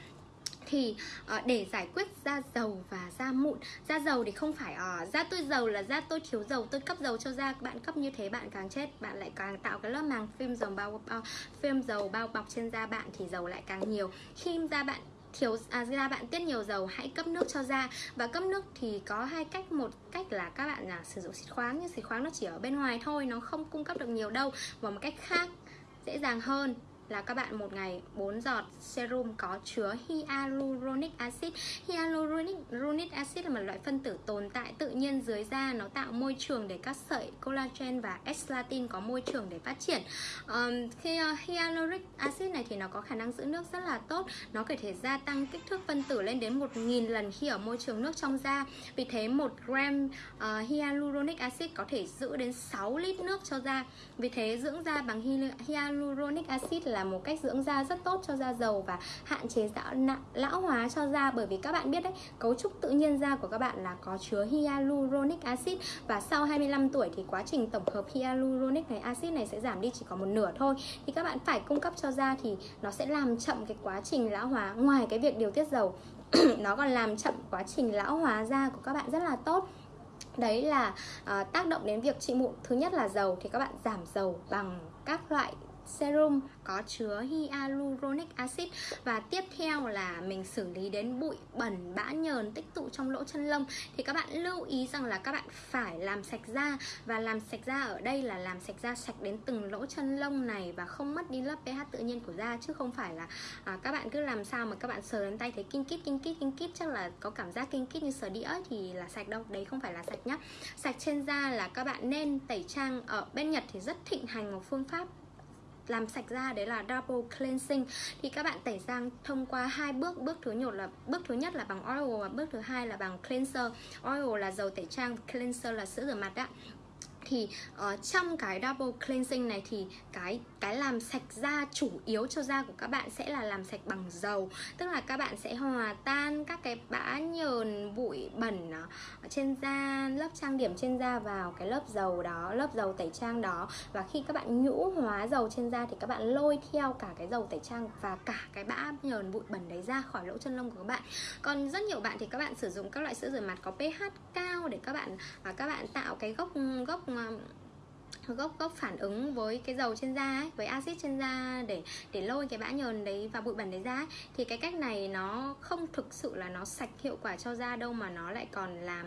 thì uh, để giải quyết da dầu và da mụn da dầu thì không phải uh, da tôi dầu là da tôi thiếu dầu tôi cấp dầu cho da bạn cấp như thế bạn càng chết bạn lại càng tạo cái lớp màng phim dầu bao, bao phim dầu bao bọc trên da bạn thì dầu lại càng nhiều. Khi da bạn thiếu à, da bạn tiết nhiều dầu hãy cấp nước cho da. Và cấp nước thì có hai cách một cách là các bạn là sử dụng xịt khoáng nhưng xịt khoáng nó chỉ ở bên ngoài thôi nó không cung cấp được nhiều đâu. Và một cách khác dễ dàng hơn là các bạn một ngày 4 giọt serum có chứa hyaluronic acid. Hyaluronic acid là một loại phân tử tồn tại tự nhiên dưới da, nó tạo môi trường để các sợi collagen và elastin có môi trường để phát triển. Um, khi uh, hyaluronic acid này thì nó có khả năng giữ nước rất là tốt, nó có thể gia tăng kích thước phân tử lên đến 1.000 lần khi ở môi trường nước trong da. Vì thế 1 gram uh, hyaluronic acid có thể giữ đến 6 lít nước cho da. Vì thế dưỡng da bằng hyaluronic acid là là một cách dưỡng da rất tốt cho da dầu và hạn chế lão, lão hóa cho da. Bởi vì các bạn biết đấy cấu trúc tự nhiên da của các bạn là có chứa hyaluronic acid. Và sau 25 tuổi thì quá trình tổng hợp hyaluronic này acid này sẽ giảm đi chỉ có một nửa thôi. Thì các bạn phải cung cấp cho da thì nó sẽ làm chậm cái quá trình lão hóa. Ngoài cái việc điều tiết dầu [CLEARS THROAT] nó còn làm chậm quá trình lão hóa da của các bạn rất là tốt. Đấy là uh, tác động đến việc trị mụn. Thứ nhất là dầu thì các bạn giảm dầu bằng các loại serum có chứa hyaluronic acid. Và tiếp theo là mình xử lý đến bụi bẩn bã nhờn tích tụ trong lỗ chân lông. Thì các bạn lưu ý rằng là các bạn phải làm sạch da. Và làm sạch da ở đây là làm sạch da sạch đến từng lỗ chân lông này và không mất đi lớp pH tự nhiên của da. Chứ không phải là à, các bạn cứ làm sao mà các bạn sờ lên tay thấy kinh kít kinh kít kinh kít. Chắc là có cảm giác kinh kít như sờ đĩa thì là sạch đâu. Đấy không phải là sạch nhá. Sạch trên da là các bạn nên tẩy trang ở bên Nhật thì rất thịnh hành một phương pháp làm sạch da đấy là double cleansing. Thì các bạn tẩy răng thông qua hai bước. Bước thứ nhất là bước thứ nhất là bằng oil và bước thứ hai là bằng cleanser. Oil là dầu tẩy trang, cleanser là sữa rửa mặt ạ thì uh, trong cái double cleansing này thì cái cái làm sạch da chủ yếu cho da của các bạn sẽ là làm sạch bằng dầu. Tức là các bạn sẽ hòa tan các cái bã nhờn bụi bẩn ờ, ở trên da lớp trang điểm trên da vào cái lớp dầu đó lớp dầu tẩy trang đó. Và khi các bạn nhũ hóa dầu trên da thì các bạn lôi theo cả cái dầu tẩy trang và cả cái bã nhờn bụi bẩn đấy ra khỏi lỗ chân lông của các bạn. Còn rất nhiều bạn thì các bạn sử dụng các loại sữa rửa mặt có pH cao để các bạn và các bạn tạo cái gốc gốc gốc gốc phản ứng với cái dầu trên da ấy, với axit trên da để để lôi cái bã nhờn đấy và bụi bẩn đấy ra ấy. thì cái cách này nó không thực sự là nó sạch hiệu quả cho da đâu mà nó lại còn làm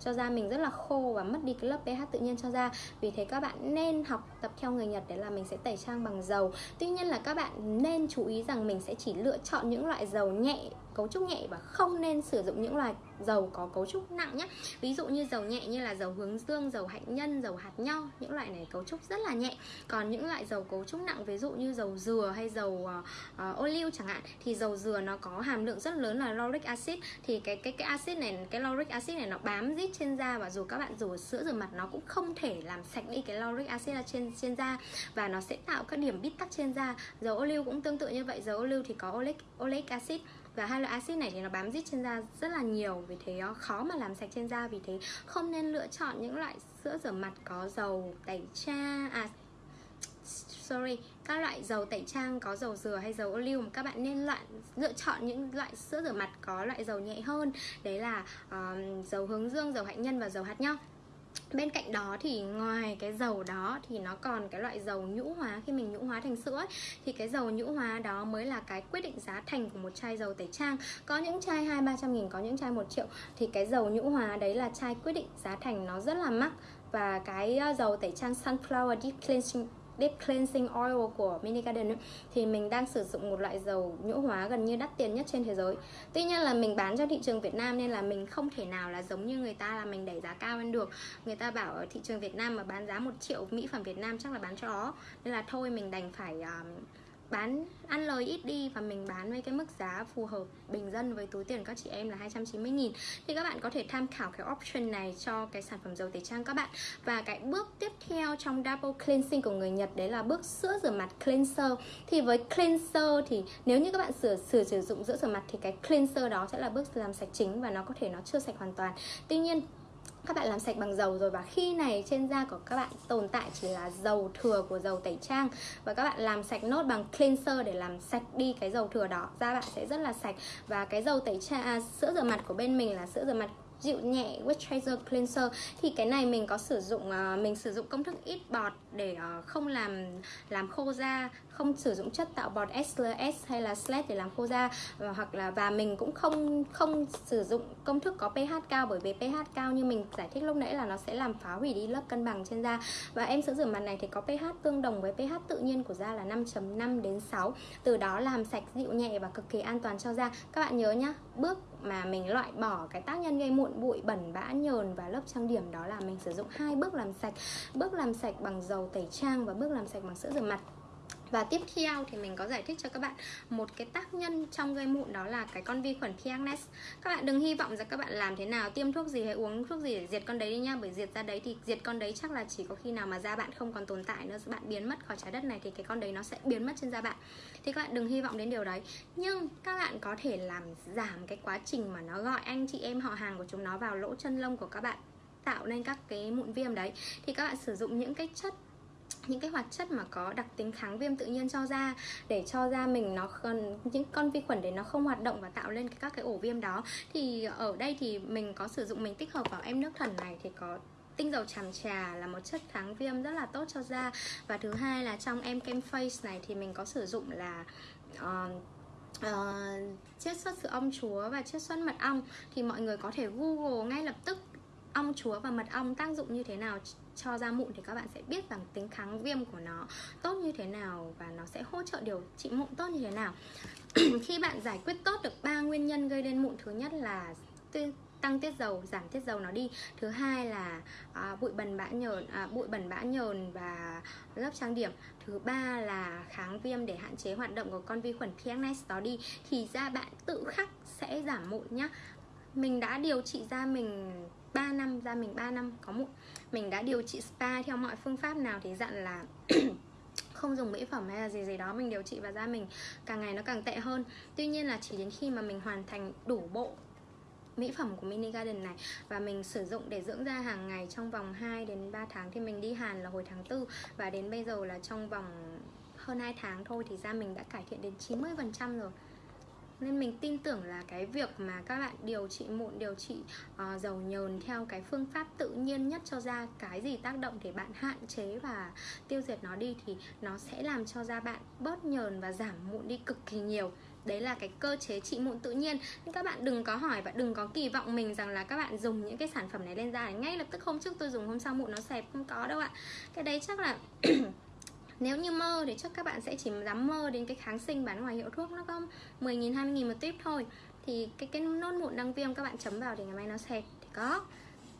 cho da mình rất là khô và mất đi cái lớp pH tự nhiên cho da vì thế các bạn nên học tập theo người Nhật đấy là mình sẽ tẩy trang bằng dầu tuy nhiên là các bạn nên chú ý rằng mình sẽ chỉ lựa chọn những loại dầu nhẹ cấu trúc nhẹ và không nên sử dụng những loại dầu có cấu trúc nặng nhé. Ví dụ như dầu nhẹ như là dầu hướng dương dầu hạnh nhân dầu hạt nho những loại này cấu trúc rất là nhẹ. Còn những loại dầu cấu trúc nặng ví dụ như dầu dừa hay dầu uh, uh, ô liu chẳng hạn thì dầu dừa nó có hàm lượng rất lớn là lauric acid. Thì cái cái cái acid này cái lauric acid này nó bám rít trên da và dù các bạn rửa sữa rửa mặt nó cũng không thể làm sạch đi cái lauric acid ở trên trên da. Và nó sẽ tạo các điểm bít tắc trên da. Dầu ô liu cũng tương tự như vậy dầu ô liu thì có oleic oleic acid và hai loại axit này thì nó bám dính trên da rất là nhiều vì thế ờ, khó mà làm sạch trên da vì thế không nên lựa chọn những loại sữa rửa mặt có dầu tẩy trang à sorry các loại dầu tẩy trang có dầu dừa hay dầu ô liu các bạn nên loại lựa chọn những loại sữa rửa mặt có loại dầu nhẹ hơn. Đấy là um, dầu hướng dương dầu hạnh nhân và dầu hạt nho bên cạnh đó thì ngoài cái dầu đó thì nó còn cái loại dầu nhũ hóa khi mình nhũ hóa thành sữa ấy, thì cái dầu nhũ hóa đó mới là cái quyết định giá thành của một chai dầu tẩy trang. Có những chai hai ba trăm nghìn có những chai một triệu thì cái dầu nhũ hóa đấy là chai quyết định giá thành nó rất là mắc. Và cái ờ, dầu tẩy trang sunflower deep cleansing Deep Cleansing Oil của Mini Garden ấy, thì mình đang sử dụng một loại dầu nhũ hóa gần như đắt tiền nhất trên thế giới. Tuy nhiên là mình bán cho thị trường Việt Nam nên là mình không thể nào là giống như người ta là mình đẩy giá cao lên được. Người ta bảo ở thị trường Việt Nam mà bán giá 1 triệu mỹ phẩm Việt Nam chắc là bán cho ó. Nên là thôi mình đành phải um, bán, ăn lời ít đi và mình bán với cái mức giá phù hợp, bình dân với túi tiền các chị em là 290 nghìn. Thì các bạn có thể tham khảo cái option này cho cái sản phẩm dầu tẩy trang các bạn. Và cái bước tiếp theo trong double cleansing của người Nhật, đấy là bước sữa rửa mặt cleanser. Thì với cleanser thì nếu như các bạn sửa sửa, sử dụng sữa rửa mặt thì cái cleanser đó sẽ là bước làm sạch chính và nó có thể nó chưa sạch hoàn toàn. Tuy nhiên các bạn làm sạch bằng dầu rồi và khi này trên da của các bạn tồn tại chỉ là dầu thừa của dầu tẩy trang. Và các bạn làm sạch nốt bằng cleanser để làm sạch đi cái dầu thừa đó. Da bạn sẽ rất là sạch. Và cái dầu tẩy trang à, sữa rửa mặt của bên mình là sữa rửa mặt dịu nhẹ moisturizer cleanser. Thì cái này mình có sử dụng uh, mình sử dụng công thức ít bọt để uh, không làm làm khô da không sử dụng chất tạo bọt SLS hay là SLED để làm khô da, và hoặc là, và mình cũng không không sử dụng công thức có pH cao bởi vì pH cao như mình giải thích lúc nãy là nó sẽ làm phá hủy đi lớp cân bằng trên da. Và em sữa rửa mặt này thì có pH tương đồng với pH tự nhiên của da là 5.5 đến 6 từ đó làm sạch dịu nhẹ và cực kỳ an toàn cho da. Các bạn nhớ nhá, bước mà mình loại bỏ cái tác nhân gây mụn bụi, bẩn, bã, nhờn và lớp trang điểm đó là mình sử dụng hai bước làm sạch. Bước làm sạch bằng dầu tẩy trang và bước làm sạch bằng sữa rửa mặt và tiếp theo thì mình có giải thích cho các bạn một cái tác nhân trong gây mụn đó là cái con vi khuẩn Piagnes. Các bạn đừng hy vọng rằng các bạn làm thế nào, tiêm thuốc gì hay uống thuốc gì để diệt con đấy đi nha, bởi diệt ra đấy thì diệt con đấy chắc là chỉ có khi nào mà da bạn không còn tồn tại nữa, bạn biến mất khỏi trái đất này thì cái con đấy nó sẽ biến mất trên da bạn. Thì các bạn đừng hy vọng đến điều đấy. Nhưng các bạn có thể làm giảm cái quá trình mà nó gọi anh chị em họ hàng của chúng nó vào lỗ chân lông của các bạn tạo nên các cái mụn viêm đấy thì các bạn sử dụng những cái chất những cái hoạt chất mà có đặc tính kháng viêm tự nhiên cho da để cho da mình nó cần những con vi khuẩn để nó không hoạt động và tạo lên các cái ổ viêm đó. Thì ở đây thì mình có sử dụng mình tích hợp vào em nước thần này thì có tinh dầu tràm trà là một chất kháng viêm rất là tốt cho da. Và thứ hai là trong em kem face này thì mình có sử dụng là uh, uh, chiết xuất sữa ong chúa và chiết xuất mật ong. Thì mọi người có thể google ngay lập tức ong chúa và mật ong tác dụng như thế nào cho da mụn thì các bạn sẽ biết rằng tính kháng viêm của nó tốt như thế nào và nó sẽ hỗ trợ điều trị mụn tốt như thế nào. [CLEARS THROAT] Khi bạn giải quyết tốt được ba nguyên nhân gây nên mụn thứ nhất là tăng tiết dầu giảm tiết dầu nó đi. Thứ hai là à, bụi bẩn bã nhờn à, bụi bẩn bã nhờn và lớp trang điểm. Thứ ba là kháng viêm để hạn chế hoạt động của con vi khuẩn PNS đó đi thì da bạn tự khắc sẽ giảm mụn nhá. Mình đã điều trị da mình 3 năm da mình 3 năm, có mụn mình đã điều trị spa theo mọi phương pháp nào thì dặn là [CLEARS THROAT] không dùng mỹ phẩm hay là gì gì đó mình điều trị và da mình càng ngày nó càng tệ hơn. Tuy nhiên là chỉ đến khi mà mình hoàn thành đủ bộ mỹ phẩm của Mini Garden này và mình sử dụng để dưỡng da hàng ngày trong vòng 2 đến 3 tháng thì mình đi Hàn là hồi tháng 4 và đến bây giờ là trong vòng hơn 2 tháng thôi thì da mình đã cải thiện đến 90% rồi nên mình tin tưởng là cái việc mà các bạn điều trị mụn điều trị uh, dầu nhờn theo cái phương pháp tự nhiên nhất cho da cái gì tác động để bạn hạn chế và tiêu diệt nó đi thì nó sẽ làm cho da bạn bớt nhờn và giảm mụn đi cực kỳ nhiều. Đấy là cái cơ chế trị mụn tự nhiên. Nhưng các bạn đừng có hỏi và đừng có kỳ vọng mình rằng là các bạn dùng những cái sản phẩm này lên da ngay lập tức hôm trước tôi dùng hôm sau mụn nó xẹp. Không có đâu ạ. Cái đấy chắc là [CLEARS THROAT] nếu như mơ thì chắc các bạn sẽ chỉ dám mơ đến cái kháng sinh bán ngoài hiệu thuốc, nó có 10.000 20.000 một tuyếp thôi. Thì cái cái nốt mụn đang viêm các bạn chấm vào thì ngày mai nó sệt, thì có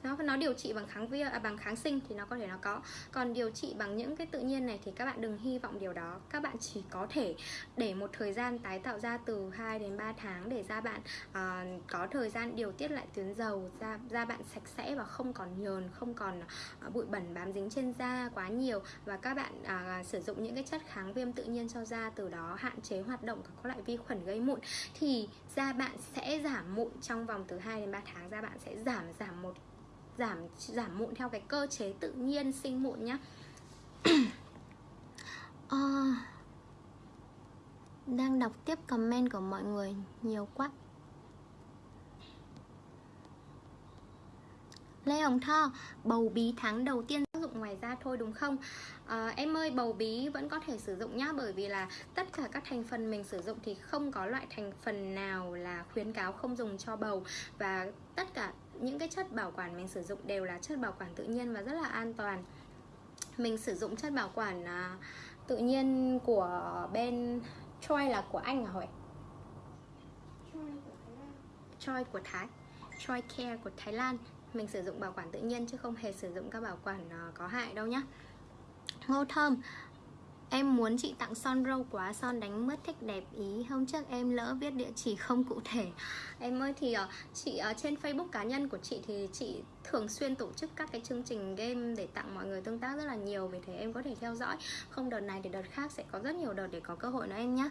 nó nó điều trị bằng kháng viêm à, bằng kháng sinh thì nó có thể nó có. Còn điều trị bằng những cái tự nhiên này thì các bạn đừng hy vọng điều đó. Các bạn chỉ có thể để một thời gian tái tạo ra từ 2 đến 3 tháng để da bạn à, có thời gian điều tiết lại tuyến dầu da da bạn sạch sẽ và không còn nhờn không còn à, bụi bẩn bám dính trên da quá nhiều. Và các bạn à, sử dụng những cái chất kháng viêm tự nhiên cho da từ đó hạn chế hoạt động của các loại vi khuẩn gây mụn. Thì da bạn sẽ giảm mụn trong vòng từ 2 đến 3 tháng da bạn sẽ giảm giảm một giảm giảm mụn theo cái cơ chế tự nhiên sinh mụn nhá. À, [COUGHS] đang đọc tiếp comment của mọi người nhiều quá. Lê Hồng Tho Bầu bí tháng đầu tiên sử dụng ngoài da thôi đúng không? À, Em ơi bầu bí vẫn có thể sử dụng nhá Bởi vì là tất cả các thành phần mình sử dụng Thì không có loại thành phần nào là khuyến cáo không dùng cho bầu. Và tất cả những cái chất bảo quản mình sử dụng đều là chất bảo quản tự nhiên và rất là an toàn. Mình sử dụng chất bảo quản à, tự nhiên của bên Troy là của anh à hỏi Troy của Thái. Troy Care của Thái Lan. Mình sử dụng bảo quản tự nhiên chứ không hề sử dụng các bảo quản à, có hại đâu nhá. Ngô Thơm Em muốn chị tặng son râu quá Son đánh mất thích đẹp ý. Hôm trước em lỡ viết địa chỉ không cụ thể. Em ơi thì uh, chị ở uh, trên Facebook cá nhân của chị Thì chị thường xuyên tổ chức các cái chương trình game Để tặng mọi người tương tác rất là nhiều Vì thế em có thể theo dõi. Không đợt này thì đợt khác sẽ có rất nhiều đợt để có cơ hội nữa em nhé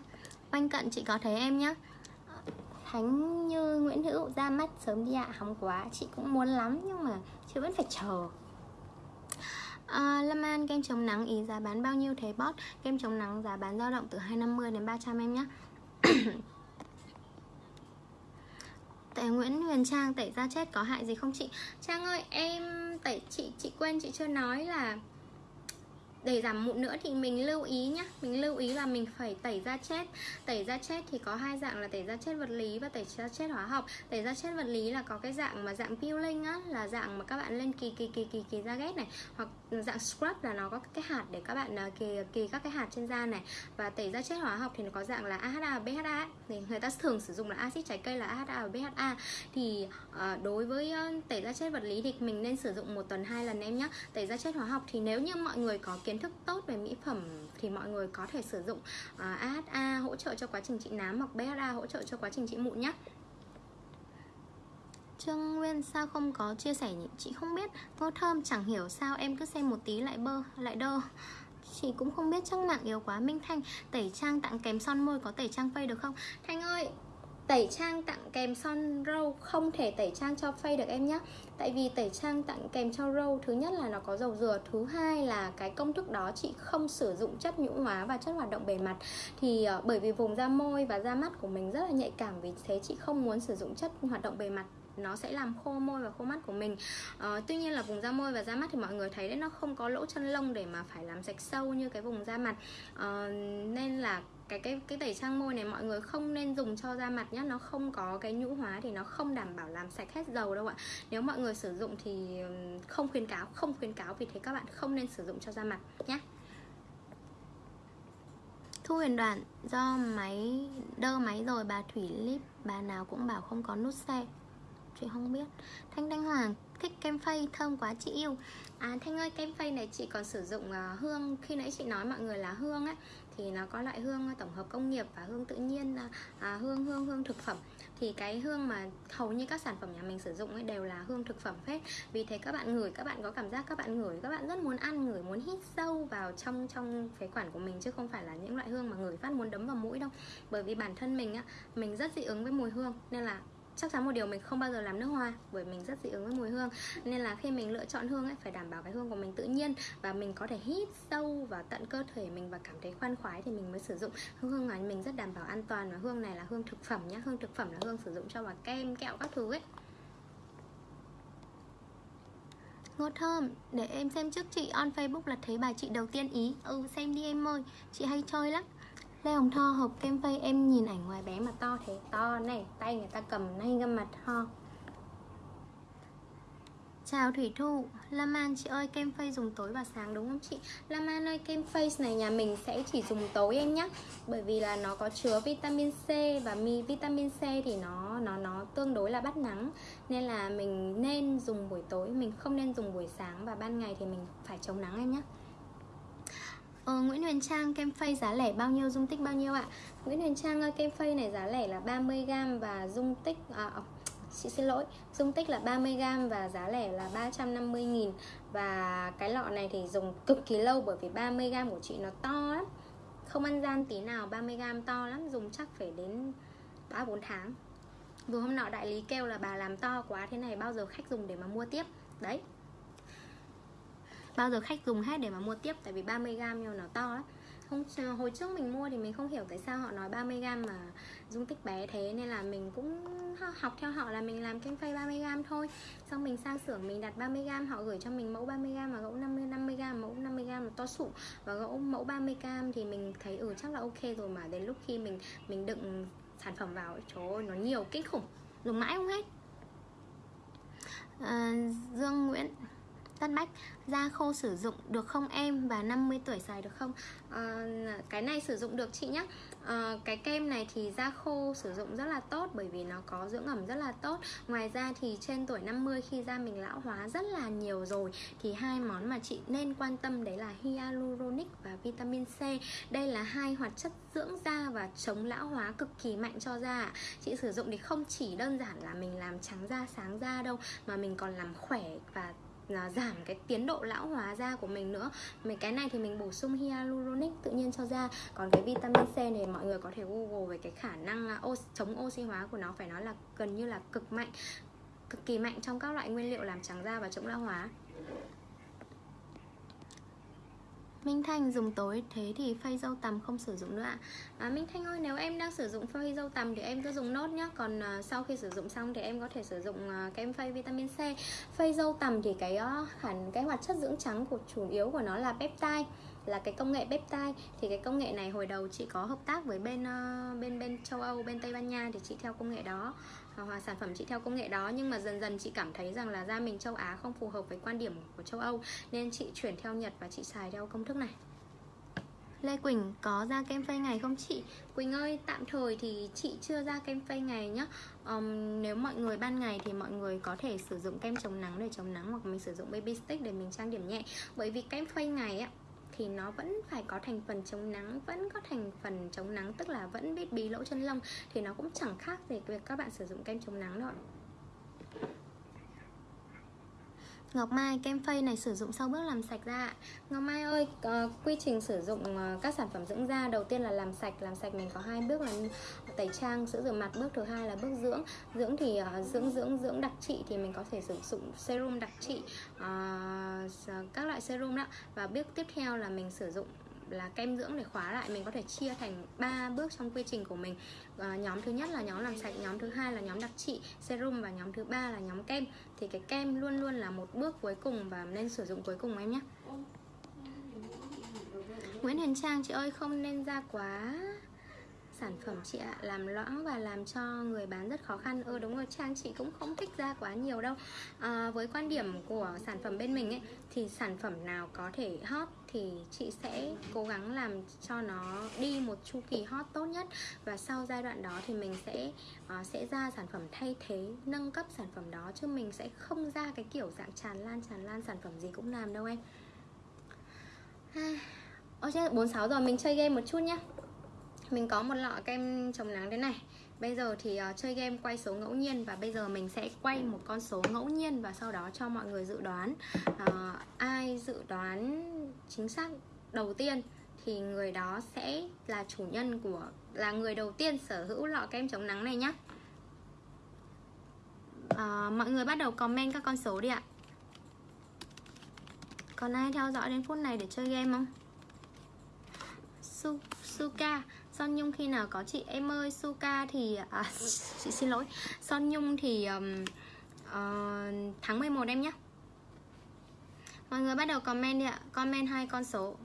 Quanh cận chị có thấy em nhé Thánh như Nguyễn Hữu ra mắt sớm đi ạ. À, Hóng quá Chị cũng muốn lắm nhưng mà chị vẫn phải chờ. À, Lâm An kem chống nắng ý giá bán bao nhiêu thế bot Kem chống nắng giá bán dao động từ 250 đến 300 em nhé [COUGHS] Tại Nguyễn Huyền Trang tẩy da chết có hại gì không chị? Trang ơi em tẩy chị chị quên chị chưa nói là để giảm mụn nữa thì mình lưu ý nhá. Mình lưu ý là mình phải tẩy da chết. Tẩy da chết thì có hai dạng là tẩy da chết vật lý và tẩy da chết hóa học. Tẩy da chết vật lý là có cái dạng mà dạng peeling á là dạng mà các bạn lên kỳ kỳ kỳ kỳ kỳ da ghét này. Hoặc dạng scrub là nó có cái hạt để các bạn à, kỳ kỳ các cái hạt trên da này. Và tẩy da chết hóa học thì nó có dạng là AHA và BHA thì người ta thường sử dụng là axit trái cây là AHA và BHA thì uh, đối với uh, tẩy da chết vật lý thì mình nên sử dụng một tuần hai lần em nhé tẩy da chết hóa học thì nếu như mọi người có kiến thức tốt về mỹ phẩm thì mọi người có thể sử dụng à, uh, AHA hỗ trợ cho quá trình trị nám hoặc BHA hỗ trợ cho quá trình trị mụn nhé. Trương Nguyên sao không có chia sẻ nhỉ? Chị không biết. Ngô Thơm chẳng hiểu sao em cứ xem một tí lại bơ lại đơ. Chị cũng không biết chắc mạng yếu quá. Minh Thanh tẩy trang tặng kèm son môi có tẩy trang phây được không? Thanh ơi! Tẩy trang tặng kèm son râu. Không thể tẩy trang cho phay được em nhé Tại vì tẩy trang tặng kèm cho râu Thứ nhất là nó có dầu dừa Thứ hai là cái công thức đó chị không sử dụng chất nhũ hóa và chất hoạt động bề mặt. Thì uh, bởi vì vùng da môi và da mắt của mình rất là nhạy cảm Vì thế chị không muốn sử dụng chất hoạt động bề mặt. Nó sẽ làm khô môi và khô mắt của mình. À, tuy nhiên là vùng da môi và da mắt thì mọi người thấy đấy nó không có lỗ chân lông để mà phải làm sạch sâu như cái vùng da mặt. À, nên là cái cái cái tẩy trang môi này mọi người không nên dùng cho da mặt nhé nó không có cái nhũ hóa thì nó không đảm bảo làm sạch hết dầu đâu ạ. Nếu mọi người sử dụng thì không khuyến cáo không khuyến cáo. Vì thế các bạn không nên sử dụng cho da mặt nhé Thu huyền đoạn do máy đơ máy rồi bà Thủy Lip bà nào cũng bảo không có nút xe. Chị không biết. Thanh Thanh Hoàng thích kem phay thơm quá chị yêu. À Thanh ơi kem phay này chị còn sử dụng uh, hương Khi nãy chị nói mọi người là hương ấy thì nó có loại hương tổng hợp công nghiệp và hương tự nhiên à, à, Hương hương hương thực phẩm. Thì cái hương mà hầu như các sản phẩm nhà mình sử dụng ấy đều là hương thực phẩm hết vì thế các bạn ngửi các bạn có cảm giác các bạn ngửi các bạn rất muốn ăn ngửi muốn hít sâu vào trong trong phế quản của mình chứ không phải là những loại hương mà ngửi phát muốn đấm vào mũi đâu. Bởi vì bản thân mình á mình rất dị ứng với mùi hương nên là chắc chắn một điều mình không bao giờ làm nước hoa bởi mình rất dị ứng với mùi hương. Nên là khi mình lựa chọn hương ấy phải đảm bảo cái hương của mình tự nhiên và mình có thể hít sâu vào tận cơ thể mình và cảm thấy khoan khoái thì mình mới sử dụng. Hương này mình rất đảm bảo an toàn và hương này là hương thực phẩm nhá. Hương thực phẩm là hương sử dụng cho vào kem kẹo các thứ ấy. Ngô thơm, để em xem trước chị on Facebook là thấy bài chị đầu tiên ý. Ừ xem đi em ơi, chị hay chơi lắm. Lê Hồng Tho hộp kem phay em nhìn ảnh ngoài bé mà to thế. To này, tay người ta cầm nay ngâm mặt ho Chào Thủy Thu. Lam An chị ơi kem face dùng tối và sáng đúng không chị? Lam An ơi kem face này nhà mình sẽ chỉ dùng tối em nhé Bởi vì là nó có chứa vitamin C Và mi vitamin C thì nó nó nó tương đối là bắt nắng. Nên là mình nên dùng buổi tối mình không nên dùng buổi sáng và ban ngày thì mình phải chống nắng em nhé Ờ, Nguyễn Huyền Trang kem phay giá lẻ bao nhiêu, dung tích bao nhiêu ạ? Nguyễn Huyền Trang ơi, kem phay này giá lẻ là 30g và dung tích à, ờ, chị xin lỗi dung tích là 30g và giá lẻ là 350.000 và cái lọ này thì dùng cực kỳ lâu bởi vì 30g của chị nó to lắm. Không ăn gian tí nào 30g to lắm dùng chắc phải đến 3-4 tháng. Vừa hôm nọ đại lý kêu là bà làm to quá thế này bao giờ khách dùng để mà mua tiếp? Đấy bao giờ khách dùng hết để mà mua tiếp tại vì 30g nhưng nó to lắm. Không hồi trước mình mua thì mình không hiểu tại sao họ nói 30g mà dung tích bé thế nên là mình cũng học theo họ là mình làm kem phay 30g thôi. Xong mình sang xưởng mình đặt 30g họ gửi cho mình mẫu 30g và gỗ 50 50g mẫu 50g là to sụ và gỗ mẫu 30g thì mình thấy ừ chắc là ok rồi mà đến lúc khi mình mình đựng sản phẩm vào trời ơi nó nhiều kinh khủng dùng mãi không hết. À, Dương Nguyễn tắt Bách Da khô sử dụng được không em? Và 50 tuổi xài được không? À, Cái này sử dụng được chị nhé à, ờ, Cái kem này thì da khô sử dụng rất là tốt Bởi vì nó có dưỡng ẩm rất là tốt. Ngoài ra thì trên tuổi 50 khi da mình lão hóa rất là nhiều rồi Thì hai món mà chị nên quan tâm đấy là hyaluronic và vitamin C. Đây là hai hoạt chất dưỡng da và chống lão hóa cực kỳ mạnh cho da Chị sử dụng thì không chỉ đơn giản là mình làm trắng da sáng da đâu Mà mình còn làm khỏe và là giảm cái tiến độ lão hóa da của mình nữa. Mình cái này thì mình bổ sung hyaluronic tự nhiên cho da. Còn cái vitamin C này mọi người có thể google về cái khả năng à, chống oxy hóa của nó phải nói là gần như là cực mạnh, cực kỳ mạnh trong các loại nguyên liệu làm trắng da và chống lão hóa. Minh Thanh dùng tối thế thì phay dâu tằm không sử dụng nữa ạ. À, Minh Thanh ơi nếu em đang sử dụng phay dâu tằm thì em cứ dùng nốt nhé Còn uh, sau khi sử dụng xong thì em có thể sử dụng à, uh, kem phay vitamin C. Phay dâu tằm thì cái uh, hẳn cái hoạt chất dưỡng trắng của chủ yếu của nó là peptide là cái công nghệ peptide. Thì cái công nghệ này hồi đầu chị có hợp tác với bên ờ, bên bên châu Âu bên Tây Ban Nha thì chị theo công nghệ đó ờ, hoặc sản phẩm chị theo công nghệ đó. Nhưng mà dần dần chị cảm thấy rằng là da mình châu Á không phù hợp với quan điểm của châu Âu nên chị chuyển theo Nhật và chị xài theo công thức này. Lê Quỳnh có ra kem phây ngày không chị? Quỳnh ơi, tạm thời thì chị chưa ra kem phây ngày nhá. Um, Nếu mọi người ban ngày thì mọi người có thể sử dụng kem chống nắng để chống nắng Hoặc mình sử dụng baby stick để mình trang điểm nhẹ. Bởi vì kem phây ngày á thì nó vẫn phải có thành phần chống nắng, vẫn có thành phần chống nắng, tức là vẫn biết bí lỗ chân lông, thì nó cũng chẳng khác gì việc các bạn sử dụng kem chống nắng đâu Ngọc Mai kem phây này sử dụng sau bước làm sạch da Ngọc Mai ơi uh, quy trình sử dụng uh, các sản phẩm dưỡng da. Đầu tiên là làm sạch làm sạch mình có hai bước là tẩy trang sữa rửa mặt. Bước thứ hai là bước dưỡng. Dưỡng thì uh, dưỡng dưỡng dưỡng đặc trị thì mình có thể sử dụng serum đặc trị uh, các loại serum đó. Và bước tiếp theo là mình sử dụng là kem dưỡng để khóa lại mình có thể chia thành 3 bước trong quy trình của mình. À, nhóm thứ nhất là nhóm làm sạch nhóm thứ hai là nhóm đặc trị serum và nhóm thứ ba là nhóm kem. Thì cái kem luôn luôn là một bước cuối cùng và nên sử dụng cuối cùng em nhé. Nguyễn Hiền Trang chị ơi không nên ra quá sản phẩm chị ạ làm loãng và làm cho người bán rất khó khăn. Ừ đúng rồi trang chị cũng không thích ra quá nhiều đâu. À, với quan điểm của sản phẩm bên mình ấy thì sản phẩm nào có thể hot thì chị sẽ cố gắng làm cho nó đi một chu kỳ hot tốt nhất. Và sau giai đoạn đó thì mình sẽ uh, sẽ ra sản phẩm thay thế nâng cấp sản phẩm đó chứ mình sẽ không ra cái kiểu dạng tràn lan tràn lan sản phẩm gì cũng làm đâu em. Ôi chết 46 rồi mình chơi game một chút nhá mình có một lọ kem chống nắng thế này. Bây giờ thì uh, chơi game quay số ngẫu nhiên Và bây giờ mình sẽ quay một con số ngẫu nhiên Và sau đó cho mọi người dự đoán. Uh, Ai dự đoán chính xác đầu tiên Thì người đó sẽ là chủ nhân của Là người đầu tiên sở hữu lọ kem chống nắng này nhé uh, ờ, Mọi người bắt đầu comment các con số đi ạ. Còn ai theo dõi đến phút này để chơi game không? Su Suka. Son Nhung khi nào có chị? Em ơi Suka thì à, [LAUGHS] chị xin lỗi. Son Nhung thì um, uh, tháng 11 em nhé. Mọi người bắt đầu comment đi ạ. Comment hai con số.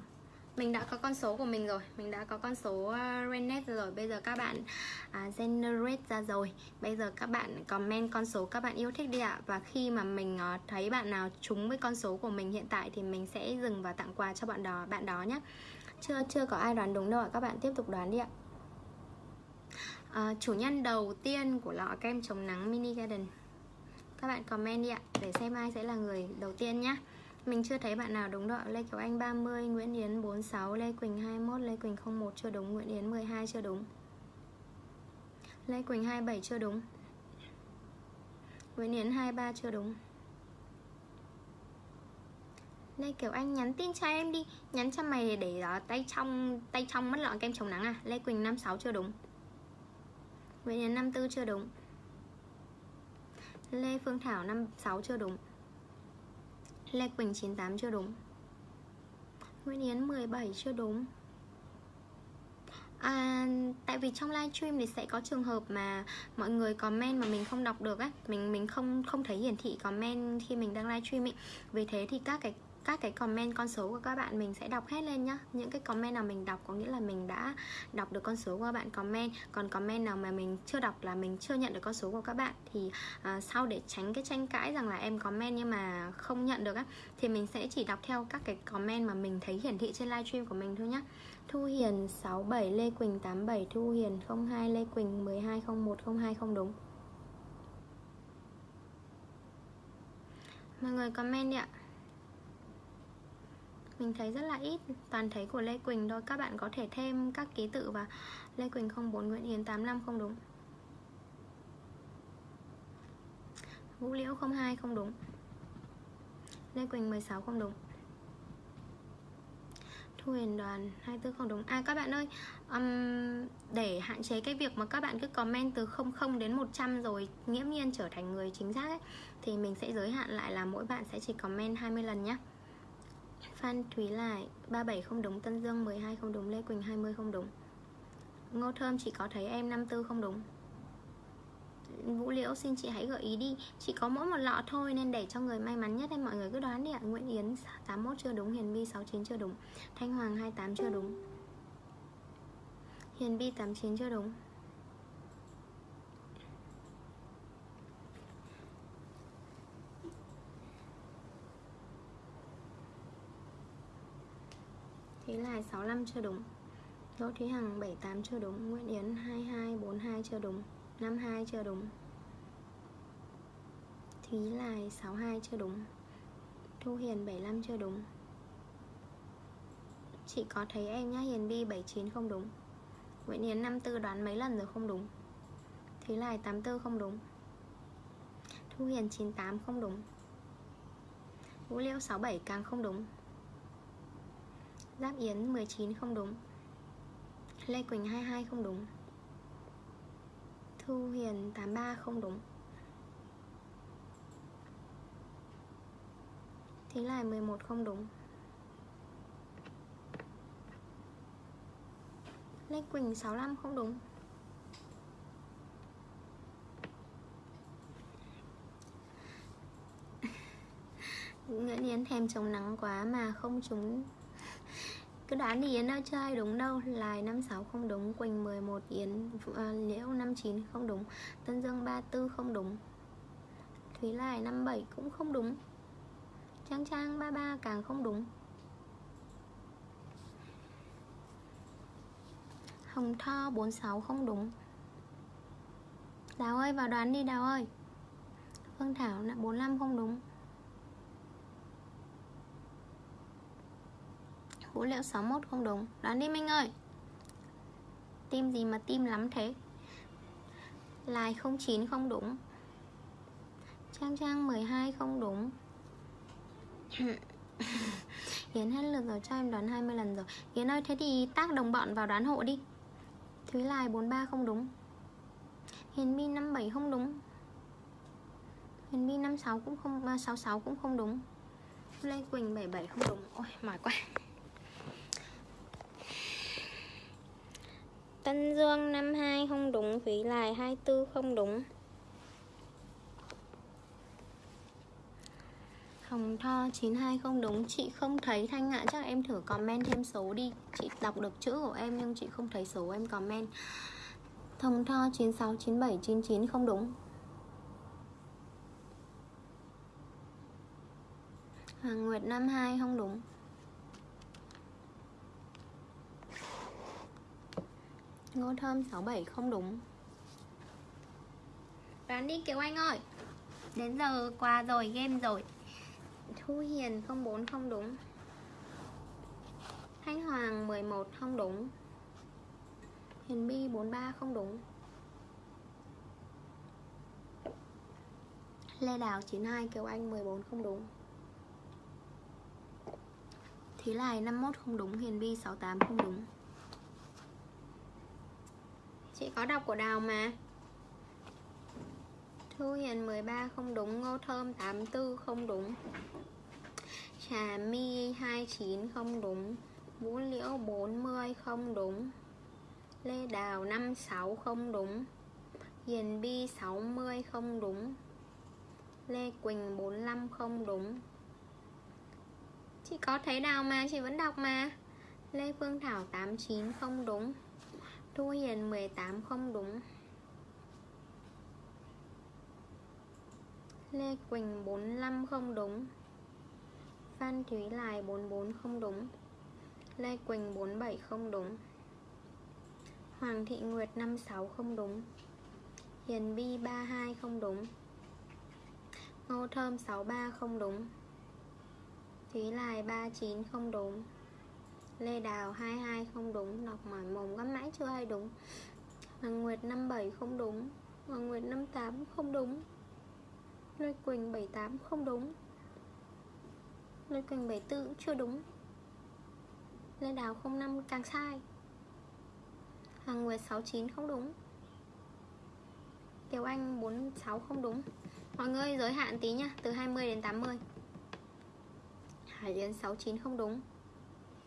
Mình đã có con số của mình rồi. Mình đã có con số à, uh, Renet rồi. Bây giờ các bạn uh, generate ra rồi. Bây giờ các bạn comment con số các bạn yêu thích đi ạ. Và khi mà mình uh, thấy bạn nào trúng với con số của mình hiện tại thì mình sẽ dừng và tặng quà cho bạn đó bạn đó nhé chưa chưa có ai đoán đúng đâu ạ. Các bạn tiếp tục đoán đi ạ. À, Chủ nhân đầu tiên của lọ kem chống nắng Mini Garden. Các bạn comment đi ạ Để xem ai sẽ là người đầu tiên nhé Mình chưa thấy bạn nào đúng đâu Lê Kiều Anh 30, Nguyễn Yến 46, Lê Quỳnh 21, Lê Quỳnh 01 chưa đúng Nguyễn Yến 12 chưa đúng. Lê Quỳnh 27 chưa đúng Nguyễn Yến 23 chưa đúng. Lê Kiều Anh nhắn tin cho em đi Nhắn cho mày để đó, tay trong tay trong mất lọ kem chống nắng à? Lê Quỳnh 56 chưa đúng. Nguyễn Yến 54 chưa đúng. Lê Phương Thảo 56 chưa đúng. Lê Quỳnh 98 chưa đúng. Nguyễn Yến 17 chưa đúng. À, tại vì trong livestream thì sẽ có trường hợp mà mọi người comment mà mình không đọc được á, mình mình không không thấy hiển thị comment khi mình đang livestream ấy. Vì thế thì các cái các cái comment con số của các bạn mình sẽ đọc hết lên nhá. Những cái comment nào mình đọc có nghĩa là mình đã đọc được con số của các bạn comment. Còn comment nào mà mình chưa đọc là mình chưa nhận được con số của các bạn thì uh, sau để tránh cái tranh cãi rằng là em comment nhưng mà không nhận được á thì mình sẽ chỉ đọc theo các cái comment mà mình thấy hiển thị trên livestream của mình thôi nhá. Thu Hiền 67 Lê Quỳnh 87 Thu Hiền 02 Lê Quỳnh 12 01 02 không đúng. Mọi người comment đi ạ mình thấy rất là ít. Toàn thấy của Lê Quỳnh thôi. Các bạn có thể thêm các ký tự và Lê Quỳnh 04 Nguyễn Hiến 85 không đúng. Vũ Liễu 02 không đúng. Lê Quỳnh 16 không đúng. Thu Huyền Đoàn 24 không đúng. À các bạn ơi um, Để hạn chế cái việc mà các bạn cứ comment từ 00 đến 100 rồi nghiễm nhiên trở thành người chính xác ấy, Thì mình sẽ giới hạn lại là mỗi bạn sẽ chỉ comment 20 lần nhé Phan Thúy Lại 37 không đúng, Tân Dương 12 không đúng, Lê Quỳnh 20 không đúng. Ngô Thơm chỉ có thấy em 54 không đúng? Vũ Liễu, xin chị hãy gợi ý đi. Chỉ có mỗi một lọ thôi, nên để cho người may mắn nhất em mọi người cứ đoán đi ạ. Nguyễn Yến 81 chưa đúng, Hiền Vi 69 chưa đúng. Thanh Hoàng 28 chưa đúng. Hiền Vi 89 chưa đúng. Thế là 65 chưa đúng. Đỗ Thúy Hằng 78 chưa đúng. Nguyễn Yến 2242 chưa đúng. 52 chưa đúng. Thúy Lai 62 chưa đúng. Thu Hiền 75 chưa đúng. Chị có thấy em nhá, Hiền Bi 79 không đúng. Nguyễn Yến 54 đoán mấy lần rồi không đúng. Thúy Lai 84 không đúng. Thu Hiền 98 không đúng. Vũ Liễu 67 càng không đúng. Giáp Yến 19 không đúng. Lê Quỳnh 22 không đúng. Thu Hiền 83 không đúng. Thí là 11 không đúng. Lê Quỳnh 65 không đúng. [LAUGHS] Nguyễn Yến thèm chống nắng quá mà không trúng cứ đoán thì Yến ơi chơi đúng đâu. Lài 56 không đúng Quỳnh 11 Yến à, Liễu 59 không đúng Tân Dương 34 không đúng Thúy Lài 57 cũng không đúng Trang Trang 33 càng không đúng. Hồng Tho 46 không đúng. Đào ơi vào đoán đi Đào ơi. Phương Thảo 45 không đúng. Vũ liệu 61 không đúng. Đoán đi, Minh ơi. Tim gì mà tim lắm thế? Lai 09 không đúng. Trang Trang 12 không đúng. [LAUGHS] Yến hết lượt rồi, cho em đoán 20 lần rồi. Yến ơi, thế thì tác đồng bọn vào đoán hộ đi. Thúy Lai 43 không đúng. Hiền Bi 57 không đúng. Hiền Bi 56 cũng không à, 66 cũng không đúng. Lê Quỳnh 77 không đúng. Ôi, mỏi quá. Tân Dương 52 không đúng Vĩ Lai 24 không đúng. Hồng Tho 92 không đúng Chị không thấy Thanh ạ à. Chắc em thử comment thêm số đi. Chị đọc được chữ của em nhưng chị không thấy số em comment. Hồng Tho 96, 97, 99 không đúng. Hoàng Nguyệt 52 không đúng. Ngô Thơm 67 không đúng. Đoán đi Kiều Anh ơi. Đến giờ qua rồi, game rồi. Thu Hiền 04 không đúng. Thanh Hoàng 11 không đúng. Hiền Bi 43 không đúng. Lê Đào 92 Kiều Anh 14 không đúng. Thí Lài 51 không đúng Hiền Bi 68 không đúng. Chị có đọc của Đào mà. Thu Hiền 13 không đúng, Ngô Thơm 84 không đúng. Trà My 29 không đúng, Vũ Liễu 40 không đúng, Lê Đào 56 không đúng, Hiền Bi 60 không đúng, Lê Quỳnh 45 không đúng. Chị có thấy Đào mà? Chị vẫn đọc mà. Lê Phương Thảo 89 không đúng. Thu Hiền 18 không đúng. Lê Quỳnh 45 không đúng. Phan Thúy Lài 44 không đúng. Lê Quỳnh 47 không đúng. Hoàng Thị Nguyệt 56 không đúng. Hiền Bi 32 không đúng. Ngô Thơm 63 không đúng. Thúy Lài 39 không đúng. Lê Đào 22 không đúng Đọc mỏi mồm gắm mãi chưa hay đúng. Hoàng Nguyệt 57 không đúng, Hoàng Nguyệt 58 không đúng. Lê Quỳnh 78 không đúng Lê Quỳnh 74 cũng chưa đúng. Lê Đào 05 càng sai, Hoàng Nguyệt 69 không đúng. Kiều Anh 46 không đúng. Mọi người giới hạn tí nha Từ 20 đến 80 Hải Yến 69 không đúng.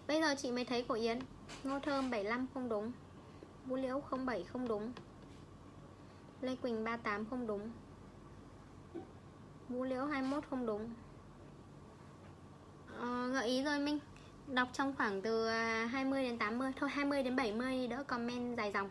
Bây giờ chị mới thấy của Yến. Ngô Thơm 75 không đúng. Vũ Liễu 07 không đúng. Lê Quỳnh 38 không đúng. Vũ Liễu 21 không đúng. Ờ, Gợi ý rồi Minh. Đọc trong khoảng từ à, 20 đến 80 Thôi 20 đến 70 đỡ comment dài dòng.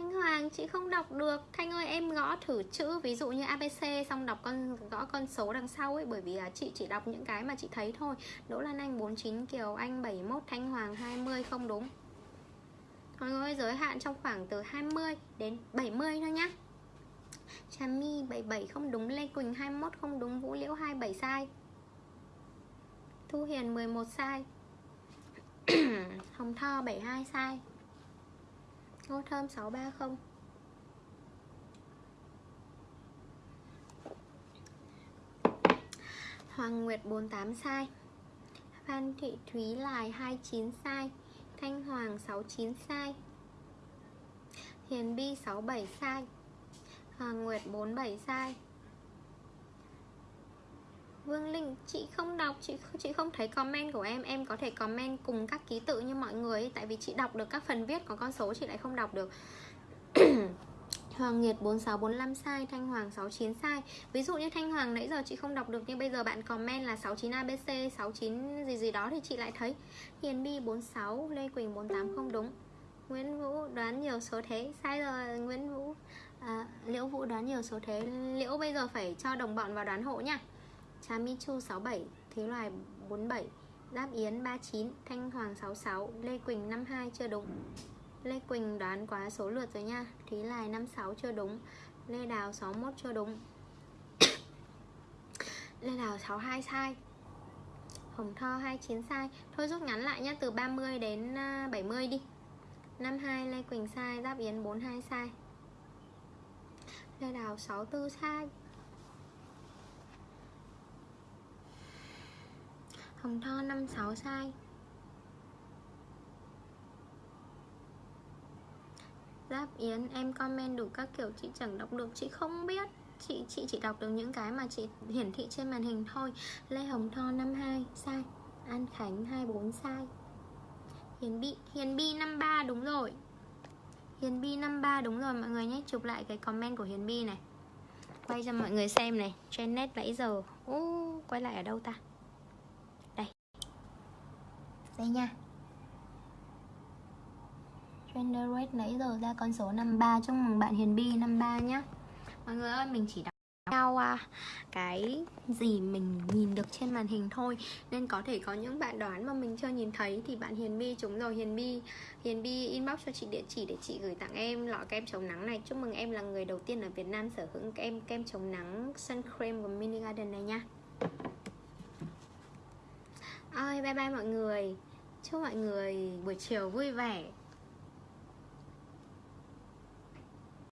Thanh Hoàng, chị không đọc được. Thanh ơi, em gõ thử chữ, Ví dụ như ABC xong đọc con, gõ con số đằng sau ấy, Bởi vì là chị chỉ đọc những cái mà chị thấy thôi. Đỗ Lan Anh 49 Kiều Anh 71 Thanh Hoàng 20 không đúng. Mọi người giới hạn trong khoảng từ 20 đến 70 thôi nhá. Trà My 77 không đúng, Lê Quỳnh 21 không đúng, Vũ Liễu 27 sai. Thu Hiền 11 sai. [COUGHS] Hồng Tho 72 sai. Ngô Thơm 630 Hoàng Nguyệt 48 sai. Phan Thị Thúy Lài 29 sai. Thanh Hoàng 69 sai. Hiền Bi 67 sai. Hoàng Nguyệt 47 sai. Vương Linh chị không đọc chị chị không thấy comment của em. Em có thể comment cùng các ký tự như mọi người tại vì chị đọc được các phần viết có con số chị lại không đọc được. [CLEARS THROAT] Hoàng Nhiệt 4645 sai, Thanh Hoàng 69 sai. Ví dụ như Thanh Hoàng nãy giờ chị không đọc được Nhưng bây giờ bạn comment là 69 ABC 69 gì gì đó thì chị lại thấy. Hiền Bi 46, Lê Quỳnh 48 không đúng. Nguyễn Vũ đoán nhiều số thế. Sai rồi Nguyễn Vũ. À, Liễu Vũ đoán nhiều số thế. Liễu bây giờ phải cho đồng bọn vào đoán hộ nha. Trà Mi Chu 67 Thế Loài 47 Giáp Yến 39 Thanh Hoàng 66 Lê Quỳnh 52 chưa đúng. Lê Quỳnh đoán quá số lượt rồi nha. Thúy Lài 56 chưa đúng, Lê Đào 61 chưa đúng. [COUGHS] Lê Đào 62 sai. Hồng Tho 29 sai. Thôi rút ngắn lại nhá, Từ 30 đến à, 70 đi. 52 Lê Quỳnh sai Giáp Yến 42 sai. Lê Đào 64 sai. Hồng Tho 56 sai. Giáp Yến em comment đủ các kiểu chị chẳng đọc được Chị không biết. Chị chị chỉ đọc được những cái mà chị hiển thị trên màn hình thôi. Lê Hồng Tho 52 sai An Khánh 24 sai. Hiền Bi Hiền Bi 53 đúng rồi. Hiền Bi 53 đúng rồi mọi người nhé. Chụp lại cái comment của Hiền Bi này. Quay cho mọi người xem này. Trên net nãy giờ. Uh, Quay lại ở đâu ta? Đây nha. Gender rate nãy giờ ra con số 53 Chúc mừng bạn Hiền Bi 53 nhá. Mọi người ơi mình chỉ đọc theo à, cái gì mình nhìn được trên màn hình thôi. Nên có thể có những bạn đoán mà mình chưa nhìn thấy thì bạn Hiền Bi chúng rồi. Hiền Bi Hiền Bi inbox cho chị địa chỉ để chị gửi tặng em lọ kem chống nắng này. Chúc mừng em là người đầu tiên ở Việt Nam sở hữu kem kem chống nắng sun cream của Mini Garden này nha. Ơi bye bye mọi người. Chúc mọi người buổi chiều vui vẻ.